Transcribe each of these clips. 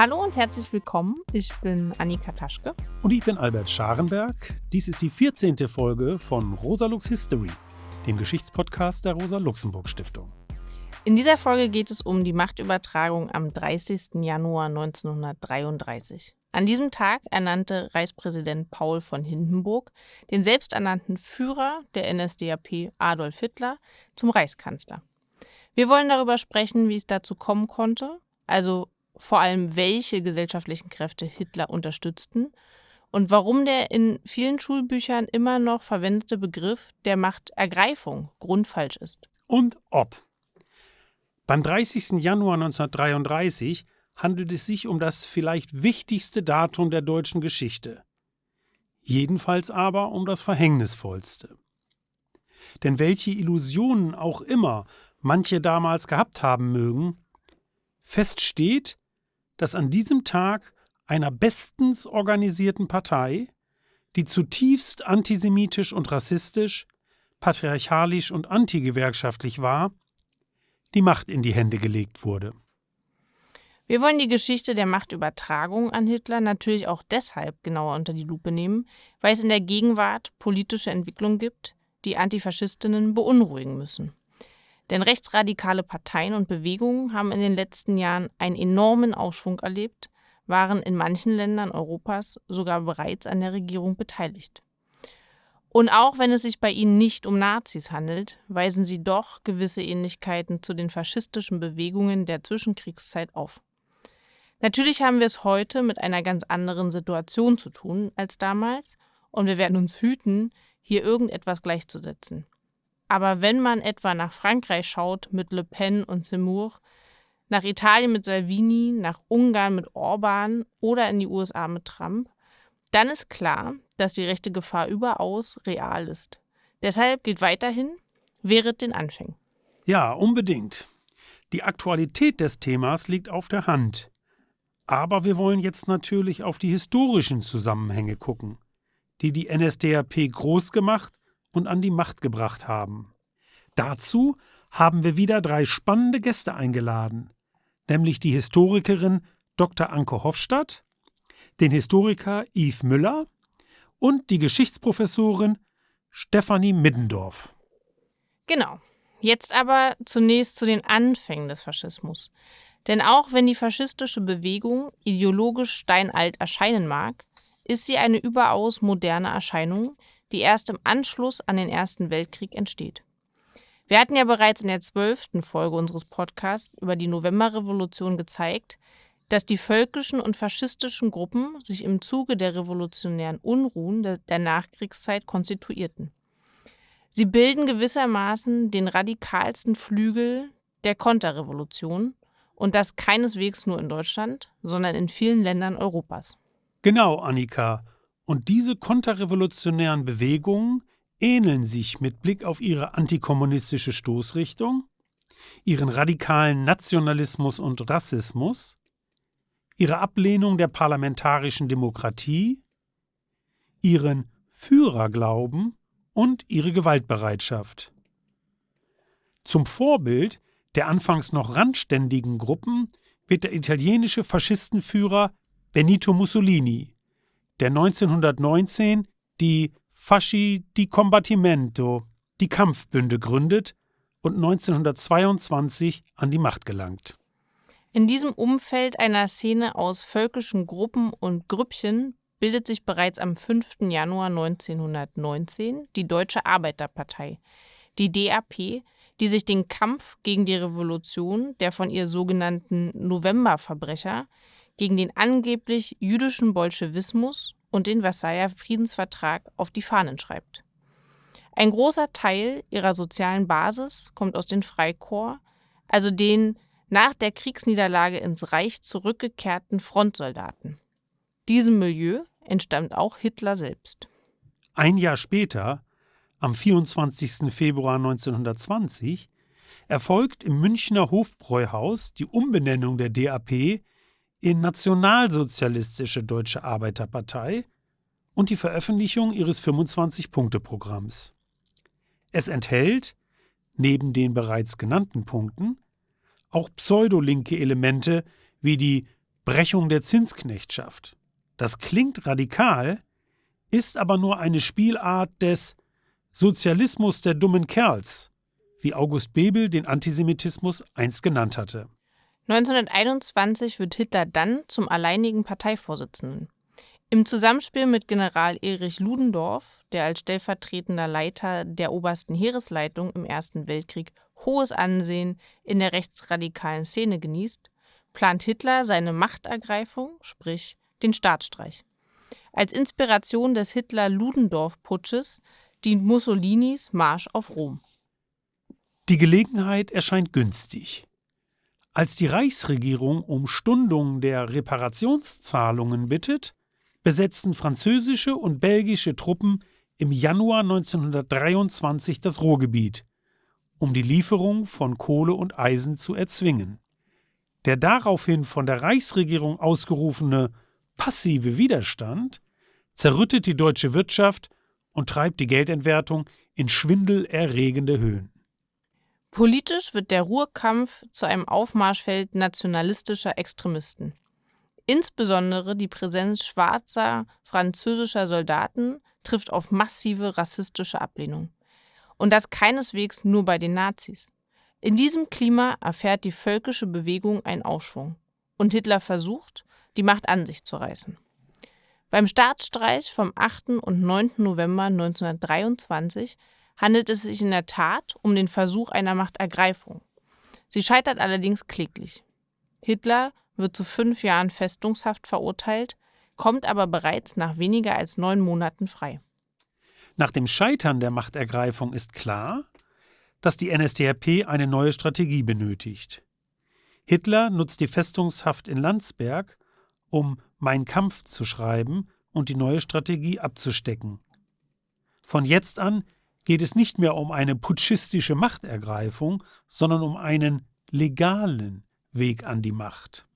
Hallo und herzlich willkommen. Ich bin Annika Taschke. Und ich bin Albert Scharenberg. Dies ist die 14. Folge von Rosalux History, dem Geschichtspodcast der Rosa-Luxemburg-Stiftung. In dieser Folge geht es um die Machtübertragung am 30. Januar 1933. An diesem Tag ernannte Reichspräsident Paul von Hindenburg den selbsternannten Führer der NSDAP Adolf Hitler zum Reichskanzler. Wir wollen darüber sprechen, wie es dazu kommen konnte, also vor allem welche gesellschaftlichen Kräfte Hitler unterstützten und warum der in vielen Schulbüchern immer noch verwendete Begriff der Machtergreifung grundfalsch ist. Und ob. Beim 30. Januar 1933 handelt es sich um das vielleicht wichtigste Datum der deutschen Geschichte. Jedenfalls aber um das verhängnisvollste. Denn welche Illusionen auch immer manche damals gehabt haben mögen, fest steht, dass an diesem Tag einer bestens organisierten Partei, die zutiefst antisemitisch und rassistisch, patriarchalisch und antigewerkschaftlich war, die Macht in die Hände gelegt wurde. Wir wollen die Geschichte der Machtübertragung an Hitler natürlich auch deshalb genauer unter die Lupe nehmen, weil es in der Gegenwart politische Entwicklungen gibt, die Antifaschistinnen beunruhigen müssen. Denn rechtsradikale Parteien und Bewegungen haben in den letzten Jahren einen enormen Aufschwung erlebt, waren in manchen Ländern Europas sogar bereits an der Regierung beteiligt. Und auch wenn es sich bei ihnen nicht um Nazis handelt, weisen sie doch gewisse Ähnlichkeiten zu den faschistischen Bewegungen der Zwischenkriegszeit auf. Natürlich haben wir es heute mit einer ganz anderen Situation zu tun als damals, und wir werden uns hüten, hier irgendetwas gleichzusetzen. Aber wenn man etwa nach Frankreich schaut mit Le Pen und Zemmour, nach Italien mit Salvini, nach Ungarn mit Orban oder in die USA mit Trump, dann ist klar, dass die rechte Gefahr überaus real ist. Deshalb gilt weiterhin, wehret den Anfängen. Ja, unbedingt. Die Aktualität des Themas liegt auf der Hand. Aber wir wollen jetzt natürlich auf die historischen Zusammenhänge gucken, die die NSDAP groß gemacht und an die Macht gebracht haben. Dazu haben wir wieder drei spannende Gäste eingeladen, nämlich die Historikerin Dr. Anke Hofstadt, den Historiker Yves Müller und die Geschichtsprofessorin Stefanie Middendorf. Genau. Jetzt aber zunächst zu den Anfängen des Faschismus. Denn auch wenn die faschistische Bewegung ideologisch steinalt erscheinen mag, ist sie eine überaus moderne Erscheinung, die erst im Anschluss an den Ersten Weltkrieg entsteht. Wir hatten ja bereits in der zwölften Folge unseres Podcasts über die Novemberrevolution gezeigt, dass die völkischen und faschistischen Gruppen sich im Zuge der revolutionären Unruhen der Nachkriegszeit konstituierten. Sie bilden gewissermaßen den radikalsten Flügel der Konterrevolution und das keineswegs nur in Deutschland, sondern in vielen Ländern Europas. Genau, Annika. Und diese konterrevolutionären Bewegungen ähneln sich mit Blick auf ihre antikommunistische Stoßrichtung, ihren radikalen Nationalismus und Rassismus, ihre Ablehnung der parlamentarischen Demokratie, ihren Führerglauben und ihre Gewaltbereitschaft. Zum Vorbild der anfangs noch randständigen Gruppen wird der italienische Faschistenführer Benito Mussolini der 1919 die Fasci di Combattimento, die Kampfbünde gründet und 1922 an die Macht gelangt. In diesem Umfeld einer Szene aus völkischen Gruppen und Grüppchen bildet sich bereits am 5. Januar 1919 die Deutsche Arbeiterpartei, die DAP, die sich den Kampf gegen die Revolution der von ihr sogenannten Novemberverbrecher gegen den angeblich jüdischen Bolschewismus und den Versailler Friedensvertrag auf die Fahnen schreibt. Ein großer Teil ihrer sozialen Basis kommt aus den Freikorps, also den nach der Kriegsniederlage ins Reich zurückgekehrten Frontsoldaten. Diesem Milieu entstammt auch Hitler selbst. Ein Jahr später, am 24. Februar 1920, erfolgt im Münchner Hofbräuhaus die Umbenennung der DAP in Nationalsozialistische Deutsche Arbeiterpartei und die Veröffentlichung ihres 25-Punkte-Programms. Es enthält, neben den bereits genannten Punkten, auch pseudolinke Elemente wie die Brechung der Zinsknechtschaft. Das klingt radikal, ist aber nur eine Spielart des Sozialismus der dummen Kerls, wie August Bebel den Antisemitismus einst genannt hatte. 1921 wird Hitler dann zum alleinigen Parteivorsitzenden. Im Zusammenspiel mit General Erich Ludendorff, der als stellvertretender Leiter der obersten Heeresleitung im Ersten Weltkrieg hohes Ansehen in der rechtsradikalen Szene genießt, plant Hitler seine Machtergreifung, sprich den Staatsstreich. Als Inspiration des Hitler-Ludendorff-Putsches dient Mussolinis Marsch auf Rom. Die Gelegenheit erscheint günstig. Als die Reichsregierung um Stundung der Reparationszahlungen bittet, besetzten französische und belgische Truppen im Januar 1923 das Ruhrgebiet, um die Lieferung von Kohle und Eisen zu erzwingen. Der daraufhin von der Reichsregierung ausgerufene passive Widerstand zerrüttet die deutsche Wirtschaft und treibt die Geldentwertung in schwindelerregende Höhen. Politisch wird der Ruhrkampf zu einem Aufmarschfeld nationalistischer Extremisten. Insbesondere die Präsenz schwarzer französischer Soldaten trifft auf massive rassistische Ablehnung. Und das keineswegs nur bei den Nazis. In diesem Klima erfährt die völkische Bewegung einen Aufschwung. Und Hitler versucht, die Macht an sich zu reißen. Beim Staatsstreich vom 8. und 9. November 1923 handelt es sich in der Tat um den Versuch einer Machtergreifung. Sie scheitert allerdings kläglich. Hitler wird zu fünf Jahren Festungshaft verurteilt, kommt aber bereits nach weniger als neun Monaten frei. Nach dem Scheitern der Machtergreifung ist klar, dass die NSDAP eine neue Strategie benötigt. Hitler nutzt die Festungshaft in Landsberg, um Mein Kampf zu schreiben und die neue Strategie abzustecken. Von jetzt an geht es nicht mehr um eine putschistische Machtergreifung, sondern um einen legalen Weg an die Macht.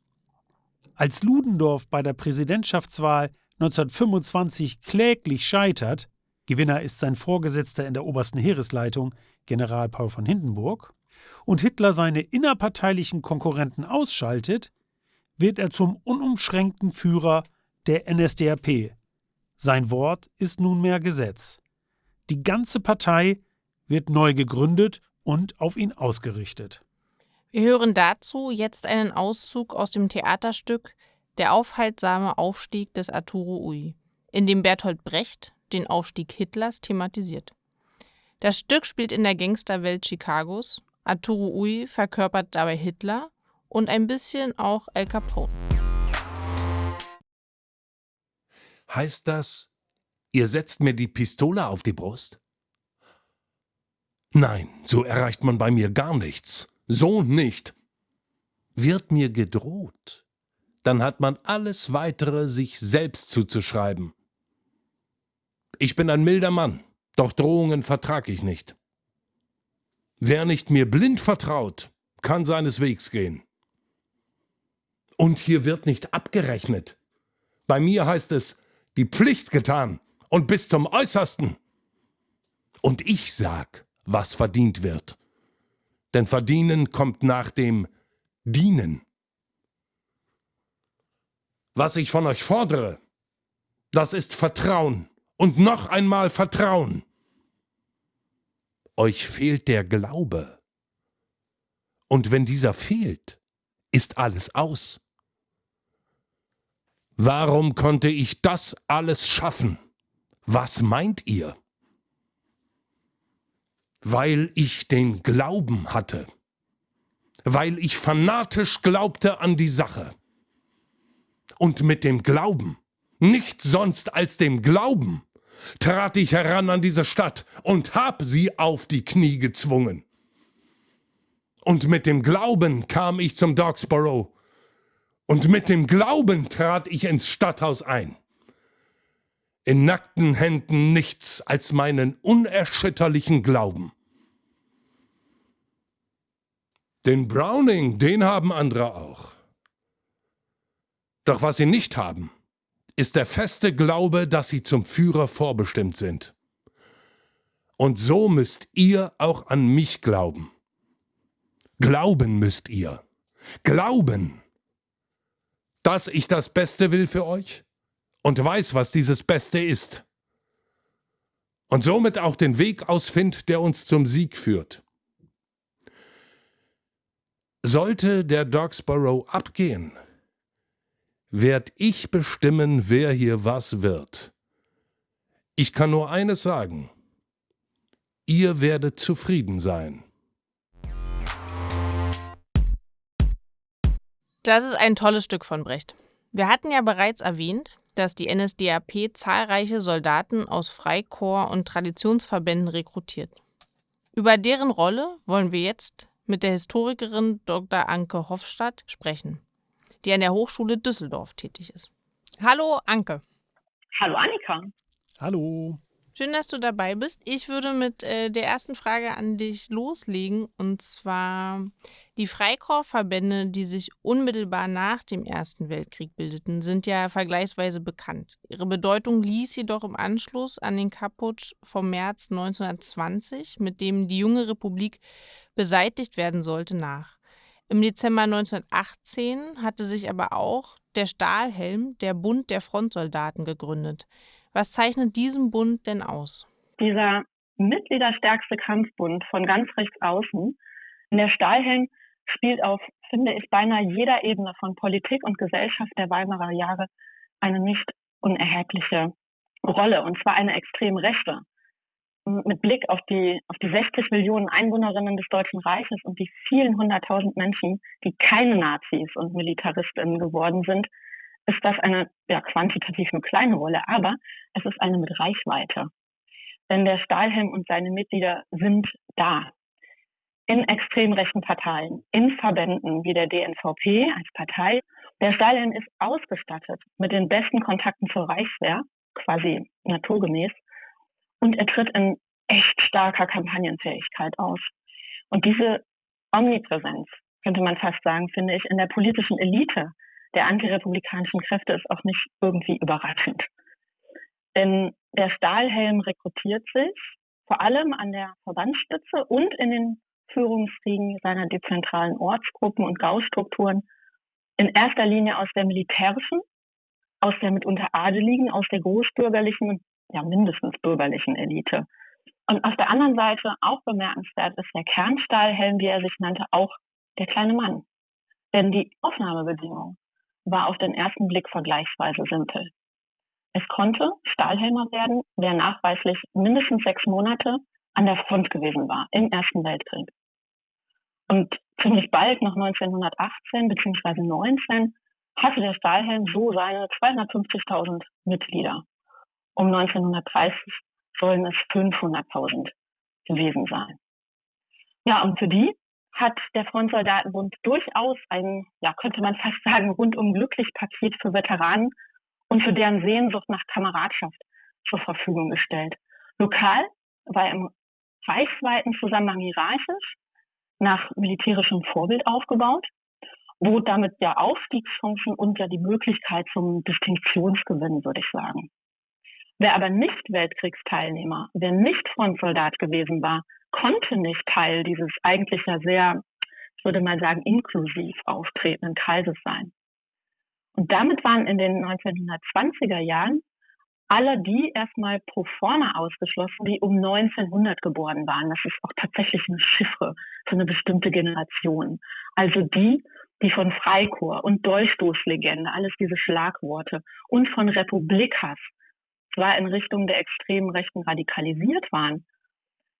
Als Ludendorff bei der Präsidentschaftswahl 1925 kläglich scheitert, Gewinner ist sein Vorgesetzter in der obersten Heeresleitung, General Paul von Hindenburg, und Hitler seine innerparteilichen Konkurrenten ausschaltet, wird er zum unumschränkten Führer der NSDAP. Sein Wort ist nunmehr Gesetz. Die ganze Partei wird neu gegründet und auf ihn ausgerichtet. Wir hören dazu jetzt einen Auszug aus dem Theaterstück Der aufhaltsame Aufstieg des Arturo Ui, in dem Bertolt Brecht den Aufstieg Hitlers thematisiert. Das Stück spielt in der Gangsterwelt Chicagos. Arturo Ui verkörpert dabei Hitler und ein bisschen auch Al Capone. Heißt das, Ihr setzt mir die Pistole auf die Brust? Nein, so erreicht man bei mir gar nichts. So nicht. Wird mir gedroht, dann hat man alles weitere sich selbst zuzuschreiben. Ich bin ein milder Mann, doch Drohungen vertrag ich nicht. Wer nicht mir blind vertraut, kann seines Wegs gehen. Und hier wird nicht abgerechnet. Bei mir heißt es, die Pflicht getan und bis zum Äußersten. Und ich sag, was verdient wird. Denn verdienen kommt nach dem Dienen. Was ich von euch fordere, das ist Vertrauen und noch einmal Vertrauen. Euch fehlt der Glaube. Und wenn dieser fehlt, ist alles aus. Warum konnte ich das alles schaffen? Was meint ihr? Weil ich den Glauben hatte, weil ich fanatisch glaubte an die Sache. Und mit dem Glauben, nichts sonst als dem Glauben, trat ich heran an diese Stadt und hab sie auf die Knie gezwungen. Und mit dem Glauben kam ich zum Dogsborough. Und mit dem Glauben trat ich ins Stadthaus ein in nackten Händen nichts als meinen unerschütterlichen Glauben. Den Browning, den haben andere auch. Doch was sie nicht haben, ist der feste Glaube, dass sie zum Führer vorbestimmt sind. Und so müsst ihr auch an mich glauben. Glauben müsst ihr. Glauben. dass ich das Beste will für euch und weiß, was dieses Beste ist. Und somit auch den Weg ausfindet, der uns zum Sieg führt. Sollte der Dogsborough abgehen, werd ich bestimmen, wer hier was wird. Ich kann nur eines sagen. Ihr werdet zufrieden sein. Das ist ein tolles Stück von Brecht. Wir hatten ja bereits erwähnt, dass die NSDAP zahlreiche Soldaten aus Freikorps und Traditionsverbänden rekrutiert. Über deren Rolle wollen wir jetzt mit der Historikerin Dr. Anke Hofstadt sprechen, die an der Hochschule Düsseldorf tätig ist. Hallo Anke. Hallo Annika. Hallo. Schön, dass du dabei bist. Ich würde mit äh, der ersten Frage an dich loslegen. Und zwar die Freikorpsverbände, die sich unmittelbar nach dem Ersten Weltkrieg bildeten, sind ja vergleichsweise bekannt. Ihre Bedeutung ließ jedoch im Anschluss an den Kapputsch vom März 1920, mit dem die junge Republik beseitigt werden sollte, nach. Im Dezember 1918 hatte sich aber auch der Stahlhelm, der Bund der Frontsoldaten, gegründet. Was zeichnet diesen Bund denn aus? Dieser mitgliederstärkste Kampfbund von ganz rechts außen, in der Stahlhelm spielt auf, finde ich, beinahe jeder Ebene von Politik und Gesellschaft der Weimarer Jahre eine nicht unerhebliche Rolle, und zwar eine extrem rechte. Mit Blick auf die, auf die 60 Millionen Einwohnerinnen des Deutschen Reiches und die vielen hunderttausend Menschen, die keine Nazis und Militaristinnen geworden sind, ist das eine ja, quantitativ nur kleine Rolle, aber es ist eine mit Reichweite. Denn der Stahlhelm und seine Mitglieder sind da. In extrem rechten Parteien, in Verbänden wie der DNVP als Partei. Der Stahlhelm ist ausgestattet mit den besten Kontakten zur Reichswehr, quasi naturgemäß, und er tritt in echt starker Kampagnenfähigkeit aus. Und diese Omnipräsenz, könnte man fast sagen, finde ich, in der politischen Elite der antirepublikanischen Kräfte ist auch nicht irgendwie überraschend. Denn der Stahlhelm rekrutiert sich vor allem an der Verbandsspitze und in den Führungsriegen seiner dezentralen Ortsgruppen und Gaußstrukturen in erster Linie aus der militärischen, aus der mitunter adeligen, aus der großbürgerlichen und ja mindestens bürgerlichen Elite. Und auf der anderen Seite auch bemerkenswert ist der Kernstahlhelm, wie er sich nannte, auch der kleine Mann. Denn die Aufnahmebedingungen war auf den ersten Blick vergleichsweise simpel. Es konnte Stahlhelmer werden, wer nachweislich mindestens sechs Monate an der Front gewesen war im Ersten Weltkrieg. Und ziemlich bald nach 1918 bzw. 19 hatte der Stahlhelm so seine 250.000 Mitglieder. Um 1930 sollen es 500.000 gewesen sein. Ja, und für die hat der Frontsoldatenbund durchaus ein, ja, könnte man fast sagen, rundum glücklich Paket für Veteranen und für deren Sehnsucht nach Kameradschaft zur Verfügung gestellt. Lokal war im reichsweiten Zusammenhang hierarchisch nach militärischem Vorbild aufgebaut, bot damit ja Aufstiegschancen und ja die Möglichkeit zum Distinktionsgewinn, würde ich sagen. Wer aber nicht Weltkriegsteilnehmer, wer nicht Frontsoldat gewesen war, konnte nicht Teil dieses eigentlich ja sehr, ich würde mal sagen, inklusiv auftretenden Kreises sein. Und damit waren in den 1920er Jahren alle die erstmal pro forma ausgeschlossen, die um 1900 geboren waren. Das ist auch tatsächlich eine Chiffre für eine bestimmte Generation. Also die, die von Freikorps und Dolchstoßlegende, alles diese Schlagworte und von Republikhass zwar in Richtung der extremen Rechten radikalisiert waren,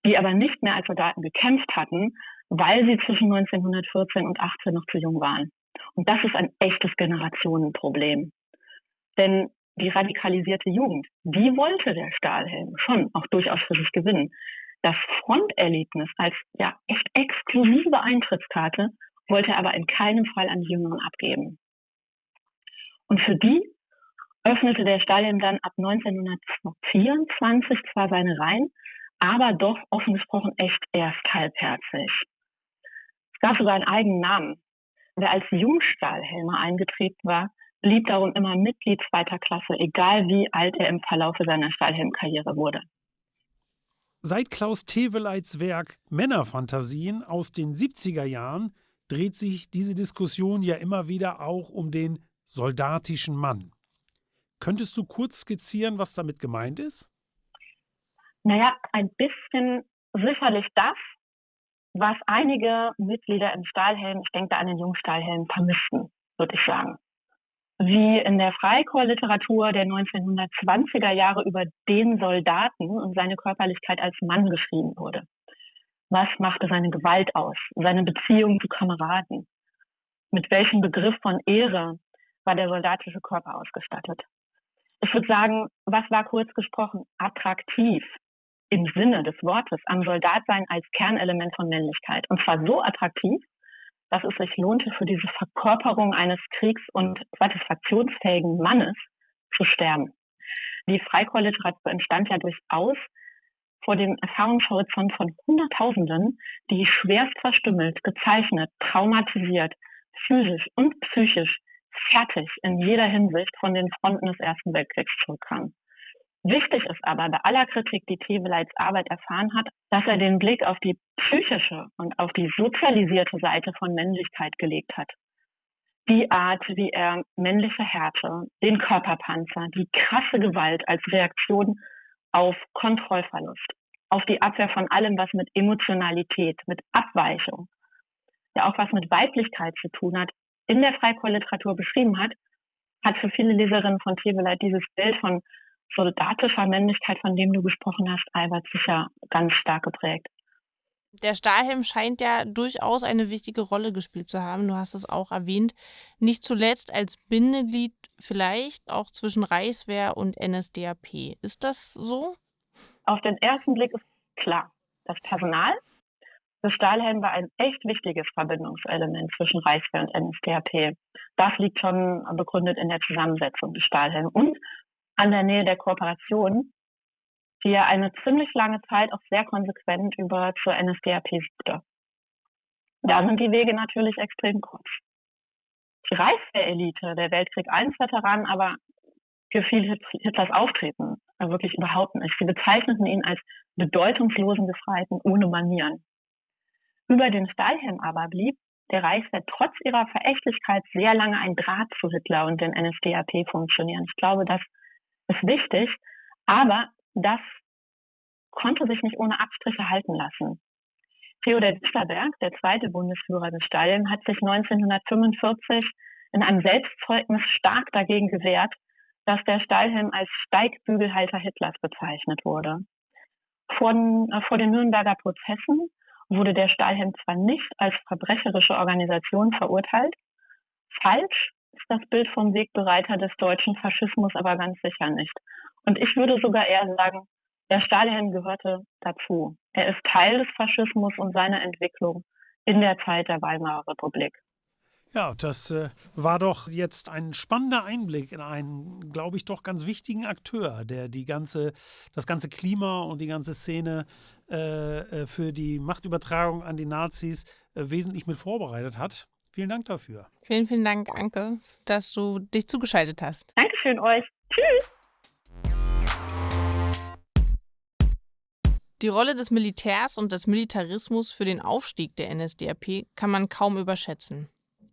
die aber nicht mehr als Soldaten gekämpft hatten, weil sie zwischen 1914 und 18 noch zu jung waren. Und das ist ein echtes Generationenproblem. Denn die radikalisierte Jugend, die wollte der Stahlhelm schon auch durchaus für sich gewinnen. Das Fronterlebnis als ja echt exklusive Eintrittskarte wollte er aber in keinem Fall an die Jüngeren abgeben. Und für die öffnete der Stahlhelm dann ab 1924 zwar seine Reihen, aber doch offen gesprochen echt erst halbherzig. Es gab sogar einen eigenen Namen. Wer als Jungstahlhelmer eingetreten war, blieb darum immer Mitglied zweiter Klasse, egal wie alt er im Verlauf seiner Stahlhelmkarriere wurde. Seit Klaus Teweleits Werk Männerfantasien aus den 70er Jahren dreht sich diese Diskussion ja immer wieder auch um den soldatischen Mann. Könntest du kurz skizzieren, was damit gemeint ist? Naja, ein bisschen sicherlich das, was einige Mitglieder im Stahlhelm, ich denke da an den Jungstahlhelm, vermissten, würde ich sagen. Wie in der Freikorpsliteratur der 1920er Jahre über den Soldaten und seine Körperlichkeit als Mann geschrieben wurde. Was machte seine Gewalt aus? Seine Beziehung zu Kameraden? Mit welchem Begriff von Ehre war der soldatische Körper ausgestattet? Ich würde sagen, was war kurz gesprochen attraktiv im Sinne des Wortes am Soldatsein als Kernelement von Männlichkeit? Und zwar so attraktiv, dass es sich lohnte, für diese Verkörperung eines kriegs- und satisfaktionsfähigen Mannes zu sterben. Die Freikorpsliteratur entstand ja durchaus vor dem Erfahrungshorizont von Hunderttausenden, die schwerst verstümmelt, gezeichnet, traumatisiert, physisch und psychisch fertig in jeder Hinsicht von den Fronten des Ersten Weltkriegs zurückkamen. Wichtig ist aber bei aller Kritik, die Teweleits Arbeit erfahren hat, dass er den Blick auf die psychische und auf die sozialisierte Seite von Männlichkeit gelegt hat. Die Art, wie er männliche Härte, den Körperpanzer, die krasse Gewalt als Reaktion auf Kontrollverlust, auf die Abwehr von allem, was mit Emotionalität, mit Abweichung, ja auch was mit Weiblichkeit zu tun hat, in der Freikorpsliteratur beschrieben hat, hat für viele Leserinnen von Teweleit dieses Bild von soldatischer Männlichkeit, von dem du gesprochen hast, Albert, sicher ganz stark geprägt. Der Stahlhelm scheint ja durchaus eine wichtige Rolle gespielt zu haben. Du hast es auch erwähnt. Nicht zuletzt als Bindeglied vielleicht auch zwischen Reichswehr und NSDAP. Ist das so? Auf den ersten Blick ist klar. Das Personal des Stahlhelm war ein echt wichtiges Verbindungselement zwischen Reichswehr und NSDAP. Das liegt schon begründet in der Zusammensetzung des Stahlhelms und an der Nähe der Kooperation, die er eine ziemlich lange Zeit auch sehr konsequent über zur NSDAP suchte. Da sind die Wege natürlich extrem kurz. Die Reichswehr-Elite, der Weltkrieg I-Veteranen, aber gefiel Hitlers Auftreten wirklich überhaupt nicht. Sie bezeichneten ihn als bedeutungslosen Gefreiten ohne Manieren. Über den Stahlhelm aber blieb der Reichswehr trotz ihrer Verächtlichkeit sehr lange ein Draht zu Hitler und den NSDAP funktionieren. Ich glaube, das ist wichtig, aber das konnte sich nicht ohne Abstriche halten lassen. Theodor Disterberg, der zweite Bundesführer des Stalin, hat sich 1945 in einem Selbstzeugnis stark dagegen gewehrt, dass der Stahlhelm als Steigbügelhalter Hitlers bezeichnet wurde. Von, äh, vor den Nürnberger Prozessen wurde der Stahlhelm zwar nicht als verbrecherische Organisation verurteilt, falsch ist das Bild vom Wegbereiter des deutschen Faschismus aber ganz sicher nicht. Und ich würde sogar eher sagen, der Stahlhelm gehörte dazu. Er ist Teil des Faschismus und seiner Entwicklung in der Zeit der Weimarer Republik. Ja, das äh, war doch jetzt ein spannender Einblick in einen, glaube ich, doch ganz wichtigen Akteur, der die ganze, das ganze Klima und die ganze Szene äh, äh für die Machtübertragung an die Nazis äh, wesentlich mit vorbereitet hat. Vielen Dank dafür. Vielen, vielen Dank, Anke, dass du dich zugeschaltet hast. Dankeschön euch. Tschüss. Die Rolle des Militärs und des Militarismus für den Aufstieg der NSDAP kann man kaum überschätzen.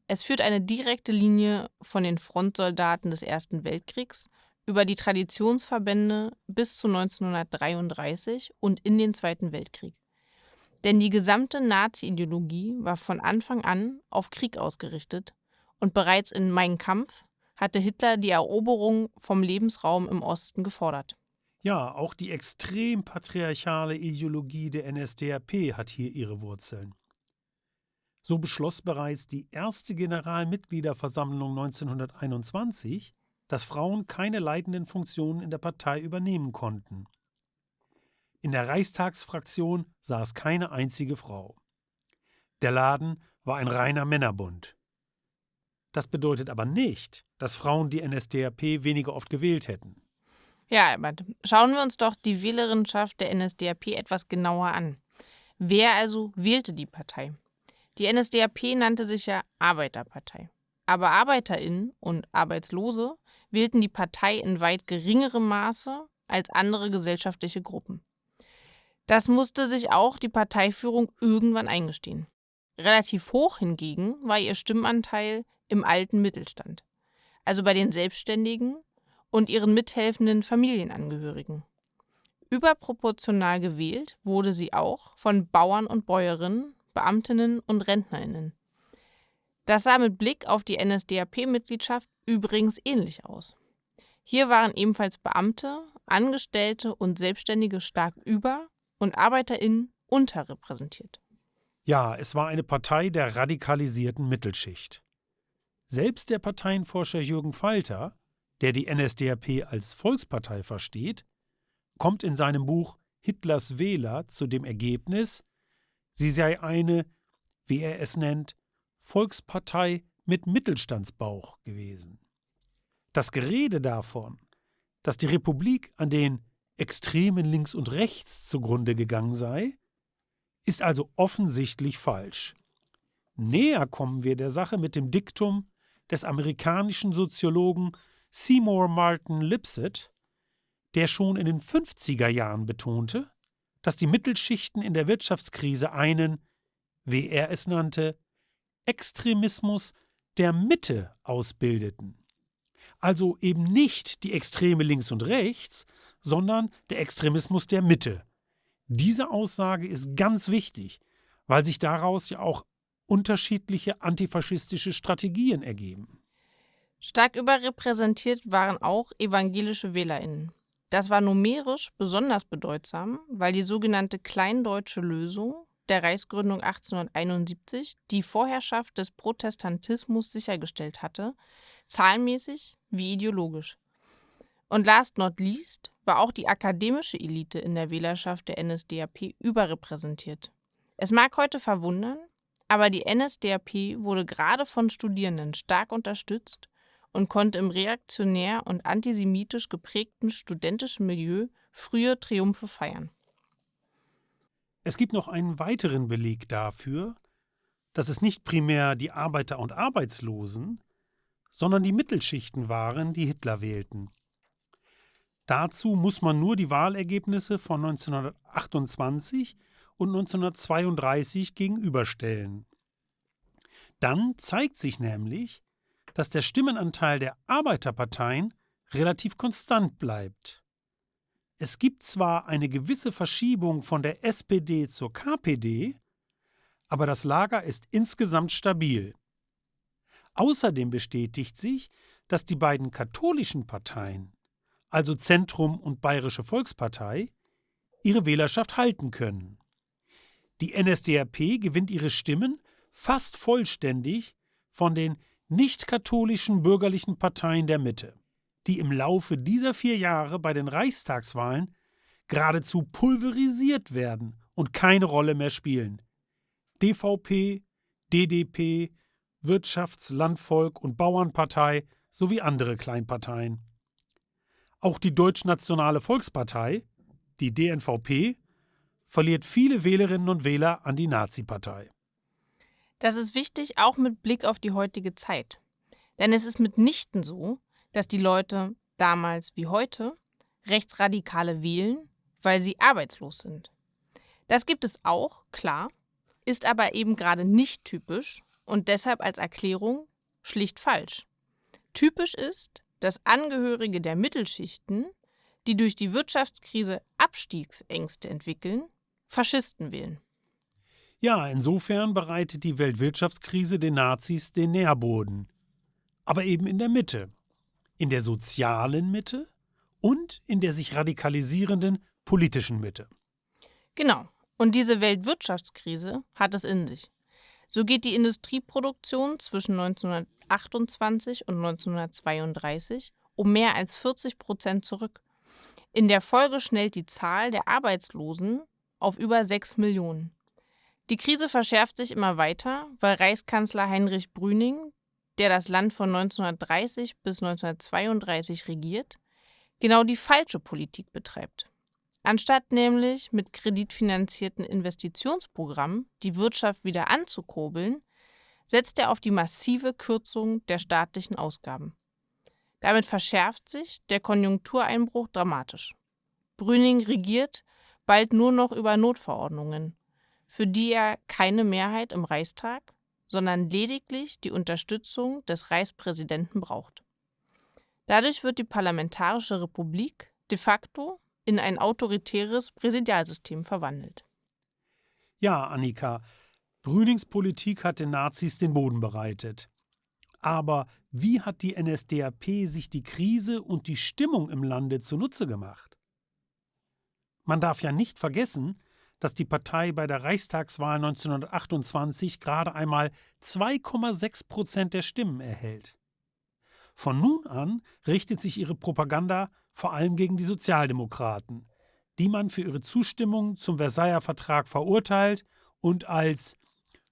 Es führt eine direkte Linie von den Frontsoldaten des Ersten Weltkriegs über die Traditionsverbände bis zu 1933 und in den Zweiten Weltkrieg. Denn die gesamte Nazi-Ideologie war von Anfang an auf Krieg ausgerichtet und bereits in Mein Kampf hatte Hitler die Eroberung vom Lebensraum im Osten gefordert. Ja, auch die extrem patriarchale Ideologie der NSDAP hat hier ihre Wurzeln. So beschloss bereits die erste Generalmitgliederversammlung 1921, dass Frauen keine leitenden Funktionen in der Partei übernehmen konnten. In der Reichstagsfraktion saß keine einzige Frau. Der Laden war ein reiner Männerbund. Das bedeutet aber nicht, dass Frauen die NSDAP weniger oft gewählt hätten. Ja, Albert, schauen wir uns doch die Wählerinschaft der NSDAP etwas genauer an. Wer also wählte die Partei? Die NSDAP nannte sich ja Arbeiterpartei. Aber ArbeiterInnen und Arbeitslose wählten die Partei in weit geringerem Maße als andere gesellschaftliche Gruppen. Das musste sich auch die Parteiführung irgendwann eingestehen. Relativ hoch hingegen war ihr Stimmanteil im alten Mittelstand. also bei den Selbstständigen und ihren mithelfenden Familienangehörigen. Überproportional gewählt wurde sie auch von Bauern und Bäuerinnen, Beamtinnen und Rentnerinnen. Das sah mit Blick auf die NSDAP-Mitgliedschaft übrigens ähnlich aus. Hier waren ebenfalls Beamte, Angestellte und Selbstständige stark über- und ArbeiterInnen unterrepräsentiert. Ja, es war eine Partei der radikalisierten Mittelschicht. Selbst der Parteienforscher Jürgen Falter, der die NSDAP als Volkspartei versteht, kommt in seinem Buch Hitlers Wähler zu dem Ergebnis, sie sei eine, wie er es nennt, Volkspartei mit Mittelstandsbauch gewesen. Das Gerede davon, dass die Republik an den Extremen links und rechts zugrunde gegangen sei, ist also offensichtlich falsch. Näher kommen wir der Sache mit dem Diktum des amerikanischen Soziologen Seymour Martin Lipset, der schon in den 50er Jahren betonte, dass die Mittelschichten in der Wirtschaftskrise einen, wie er es nannte, Extremismus der Mitte ausbildeten. Also eben nicht die Extreme links und rechts, sondern der Extremismus der Mitte. Diese Aussage ist ganz wichtig, weil sich daraus ja auch unterschiedliche antifaschistische Strategien ergeben. Stark überrepräsentiert waren auch evangelische Wählerinnen. Das war numerisch besonders bedeutsam, weil die sogenannte Kleindeutsche Lösung der Reichsgründung 1871 die Vorherrschaft des Protestantismus sichergestellt hatte, zahlenmäßig wie ideologisch. Und last not least war auch die akademische Elite in der Wählerschaft der NSDAP überrepräsentiert. Es mag heute verwundern, aber die NSDAP wurde gerade von Studierenden stark unterstützt und konnte im reaktionär und antisemitisch geprägten studentischen Milieu frühe Triumphe feiern. Es gibt noch einen weiteren Beleg dafür, dass es nicht primär die Arbeiter und Arbeitslosen, sondern die Mittelschichten waren, die Hitler wählten. Dazu muss man nur die Wahlergebnisse von 1928 und 1932 gegenüberstellen. Dann zeigt sich nämlich, dass der Stimmenanteil der Arbeiterparteien relativ konstant bleibt. Es gibt zwar eine gewisse Verschiebung von der SPD zur KPD, aber das Lager ist insgesamt stabil. Außerdem bestätigt sich, dass die beiden katholischen Parteien, also Zentrum und Bayerische Volkspartei, ihre Wählerschaft halten können. Die NSDAP gewinnt ihre Stimmen fast vollständig von den nicht-katholischen bürgerlichen Parteien der Mitte, die im Laufe dieser vier Jahre bei den Reichstagswahlen geradezu pulverisiert werden und keine Rolle mehr spielen. DVP, DDP, Wirtschafts-, Landvolk- und Bauernpartei sowie andere Kleinparteien. Auch die Deutschnationale Volkspartei, die DNVP, verliert viele Wählerinnen und Wähler an die Nazi-Partei. Das ist wichtig, auch mit Blick auf die heutige Zeit. Denn es ist mitnichten so, dass die Leute damals wie heute Rechtsradikale wählen, weil sie arbeitslos sind. Das gibt es auch, klar, ist aber eben gerade nicht typisch und deshalb als Erklärung schlicht falsch. Typisch ist, dass Angehörige der Mittelschichten, die durch die Wirtschaftskrise Abstiegsängste entwickeln, Faschisten wählen. Ja, insofern bereitet die Weltwirtschaftskrise den Nazis den Nährboden. Aber eben in der Mitte. In der sozialen Mitte und in der sich radikalisierenden politischen Mitte. Genau. Und diese Weltwirtschaftskrise hat es in sich. So geht die Industrieproduktion zwischen 1928 und 1932 um mehr als 40 Prozent zurück. In der Folge schnellt die Zahl der Arbeitslosen auf über 6 Millionen. Die Krise verschärft sich immer weiter, weil Reichskanzler Heinrich Brüning, der das Land von 1930 bis 1932 regiert, genau die falsche Politik betreibt. Anstatt nämlich mit kreditfinanzierten Investitionsprogrammen die Wirtschaft wieder anzukurbeln, setzt er auf die massive Kürzung der staatlichen Ausgaben. Damit verschärft sich der Konjunktureinbruch dramatisch. Brüning regiert bald nur noch über Notverordnungen für die er keine Mehrheit im Reichstag, sondern lediglich die Unterstützung des Reichspräsidenten braucht. Dadurch wird die Parlamentarische Republik de facto in ein autoritäres Präsidialsystem verwandelt. Ja, Annika, Brünings Politik hat den Nazis den Boden bereitet. Aber wie hat die NSDAP sich die Krise und die Stimmung im Lande zunutze gemacht? Man darf ja nicht vergessen, dass die Partei bei der Reichstagswahl 1928 gerade einmal 2,6 Prozent der Stimmen erhält. Von nun an richtet sich ihre Propaganda vor allem gegen die Sozialdemokraten, die man für ihre Zustimmung zum Versailler Vertrag verurteilt und als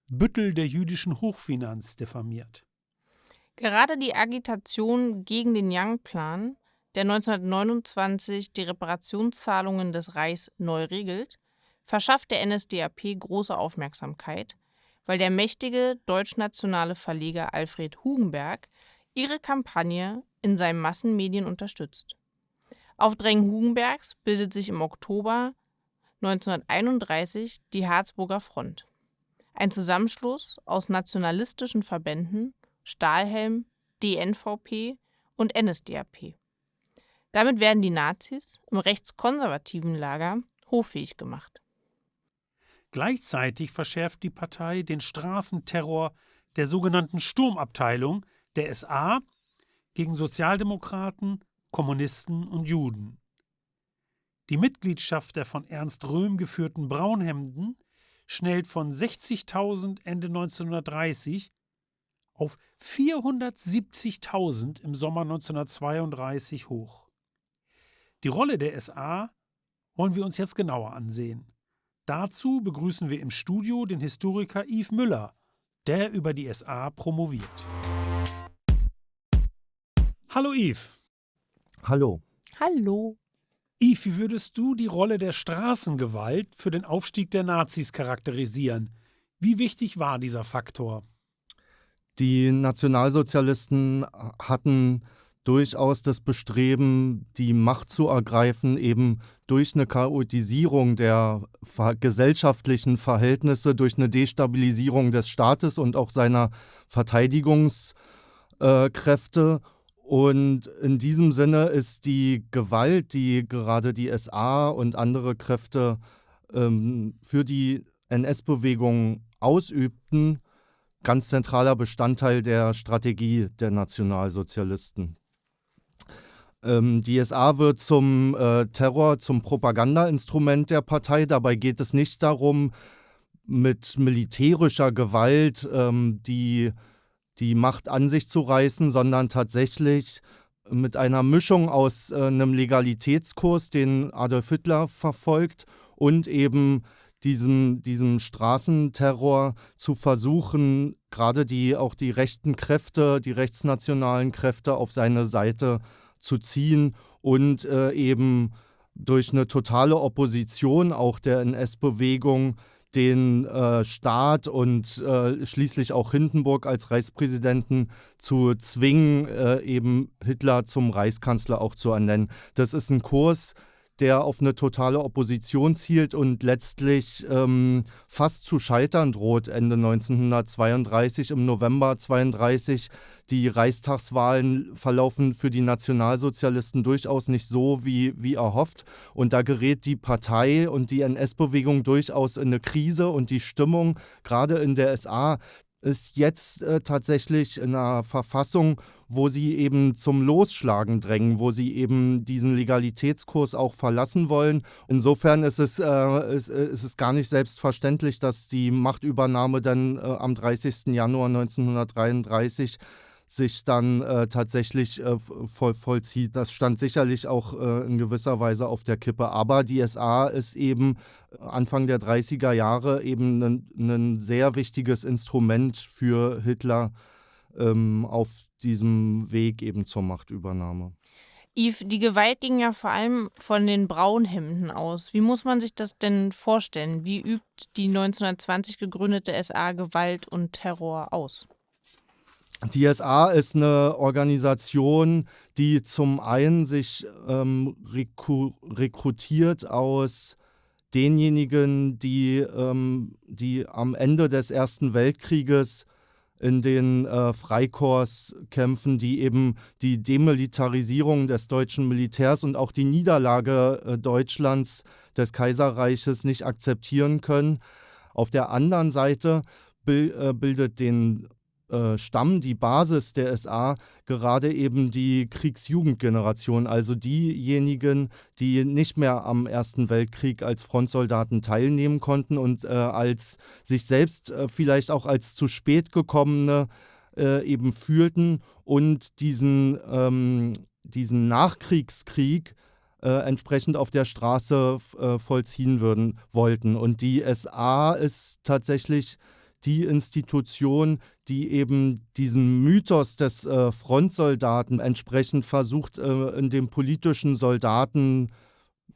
Büttel der jüdischen Hochfinanz diffamiert. Gerade die Agitation gegen den Young-Plan, der 1929 die Reparationszahlungen des Reichs neu regelt, verschafft der NSDAP große Aufmerksamkeit, weil der mächtige deutschnationale Verleger Alfred Hugenberg ihre Kampagne in seinen Massenmedien unterstützt. Auf Drängen Hugenbergs bildet sich im Oktober 1931 die Harzburger Front, ein Zusammenschluss aus nationalistischen Verbänden Stahlhelm, DNVP und NSDAP. Damit werden die Nazis im rechtskonservativen Lager hoffähig gemacht. Gleichzeitig verschärft die Partei den Straßenterror der sogenannten Sturmabteilung der SA gegen Sozialdemokraten, Kommunisten und Juden. Die Mitgliedschaft der von Ernst Röhm geführten Braunhemden schnellt von 60.000 Ende 1930 auf 470.000 im Sommer 1932 hoch. Die Rolle der SA wollen wir uns jetzt genauer ansehen. Dazu begrüßen wir im Studio den Historiker Yves Müller, der über die SA promoviert. Hallo Yves. Hallo. Hallo. Yves, wie würdest du die Rolle der Straßengewalt für den Aufstieg der Nazis charakterisieren? Wie wichtig war dieser Faktor? Die Nationalsozialisten hatten durchaus das Bestreben, die Macht zu ergreifen, eben durch eine Chaotisierung der gesellschaftlichen Verhältnisse, durch eine Destabilisierung des Staates und auch seiner Verteidigungskräfte. Und in diesem Sinne ist die Gewalt, die gerade die SA und andere Kräfte ähm, für die NS-Bewegung ausübten, ganz zentraler Bestandteil der Strategie der Nationalsozialisten. Ähm, die SA wird zum äh, Terror, zum Propagandainstrument der Partei. Dabei geht es nicht darum, mit militärischer Gewalt ähm, die, die Macht an sich zu reißen, sondern tatsächlich mit einer Mischung aus äh, einem Legalitätskurs, den Adolf Hitler verfolgt, und eben diesem, diesem Straßenterror zu versuchen, gerade die auch die rechten Kräfte, die rechtsnationalen Kräfte auf seine Seite zu ziehen und äh, eben durch eine totale Opposition auch der NS-Bewegung den äh, Staat und äh, schließlich auch Hindenburg als Reichspräsidenten zu zwingen, äh, eben Hitler zum Reichskanzler auch zu ernennen. Das ist ein Kurs, der auf eine totale Opposition zielt und letztlich ähm, fast zu scheitern droht Ende 1932. Im November 1932 die Reichstagswahlen verlaufen für die Nationalsozialisten durchaus nicht so, wie, wie erhofft. Und da gerät die Partei und die NS-Bewegung durchaus in eine Krise und die Stimmung, gerade in der SA, ist jetzt äh, tatsächlich in einer Verfassung, wo sie eben zum Losschlagen drängen, wo sie eben diesen Legalitätskurs auch verlassen wollen. Insofern ist es, äh, ist, äh, ist es gar nicht selbstverständlich, dass die Machtübernahme dann äh, am 30. Januar 1933 sich dann äh, tatsächlich äh, voll, vollzieht. Das stand sicherlich auch äh, in gewisser Weise auf der Kippe. Aber die SA ist eben äh, Anfang der 30er Jahre eben ein sehr wichtiges Instrument für Hitler ähm, auf diesem Weg eben zur Machtübernahme. Yves, die Gewalt ging ja vor allem von den Braunhemden aus. Wie muss man sich das denn vorstellen? Wie übt die 1920 gegründete SA Gewalt und Terror aus? Die SA ist eine Organisation, die zum einen sich ähm, rekrutiert aus denjenigen, die, ähm, die am Ende des Ersten Weltkrieges in den äh, Freikorpskämpfen, die eben die Demilitarisierung des deutschen Militärs und auch die Niederlage äh, Deutschlands des Kaiserreiches nicht akzeptieren können. Auf der anderen Seite äh, bildet den äh, Stamm, die Basis der SA, gerade eben die Kriegsjugendgeneration, also diejenigen, die nicht mehr am Ersten Weltkrieg als Frontsoldaten teilnehmen konnten und äh, als sich selbst äh, vielleicht auch als zu spät gekommene äh, eben fühlten und diesen, ähm, diesen Nachkriegskrieg äh, entsprechend auf der Straße äh, vollziehen würden, wollten. Und die SA ist tatsächlich die Institution, die eben diesen Mythos des äh, Frontsoldaten entsprechend versucht, äh, in dem politischen Soldaten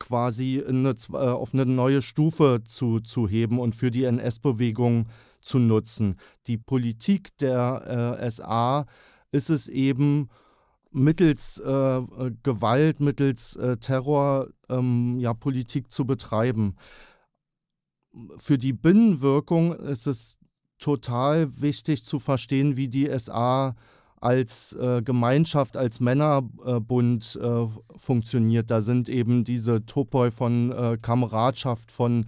quasi eine, äh, auf eine neue Stufe zu, zu heben und für die NS-Bewegung zu nutzen. Die Politik der äh, SA ist es eben, mittels äh, Gewalt, mittels äh, Terror ähm, ja, Politik zu betreiben. Für die Binnenwirkung ist es total wichtig zu verstehen, wie die SA als äh, Gemeinschaft, als Männerbund äh, funktioniert. Da sind eben diese Topoi von äh, Kameradschaft, von,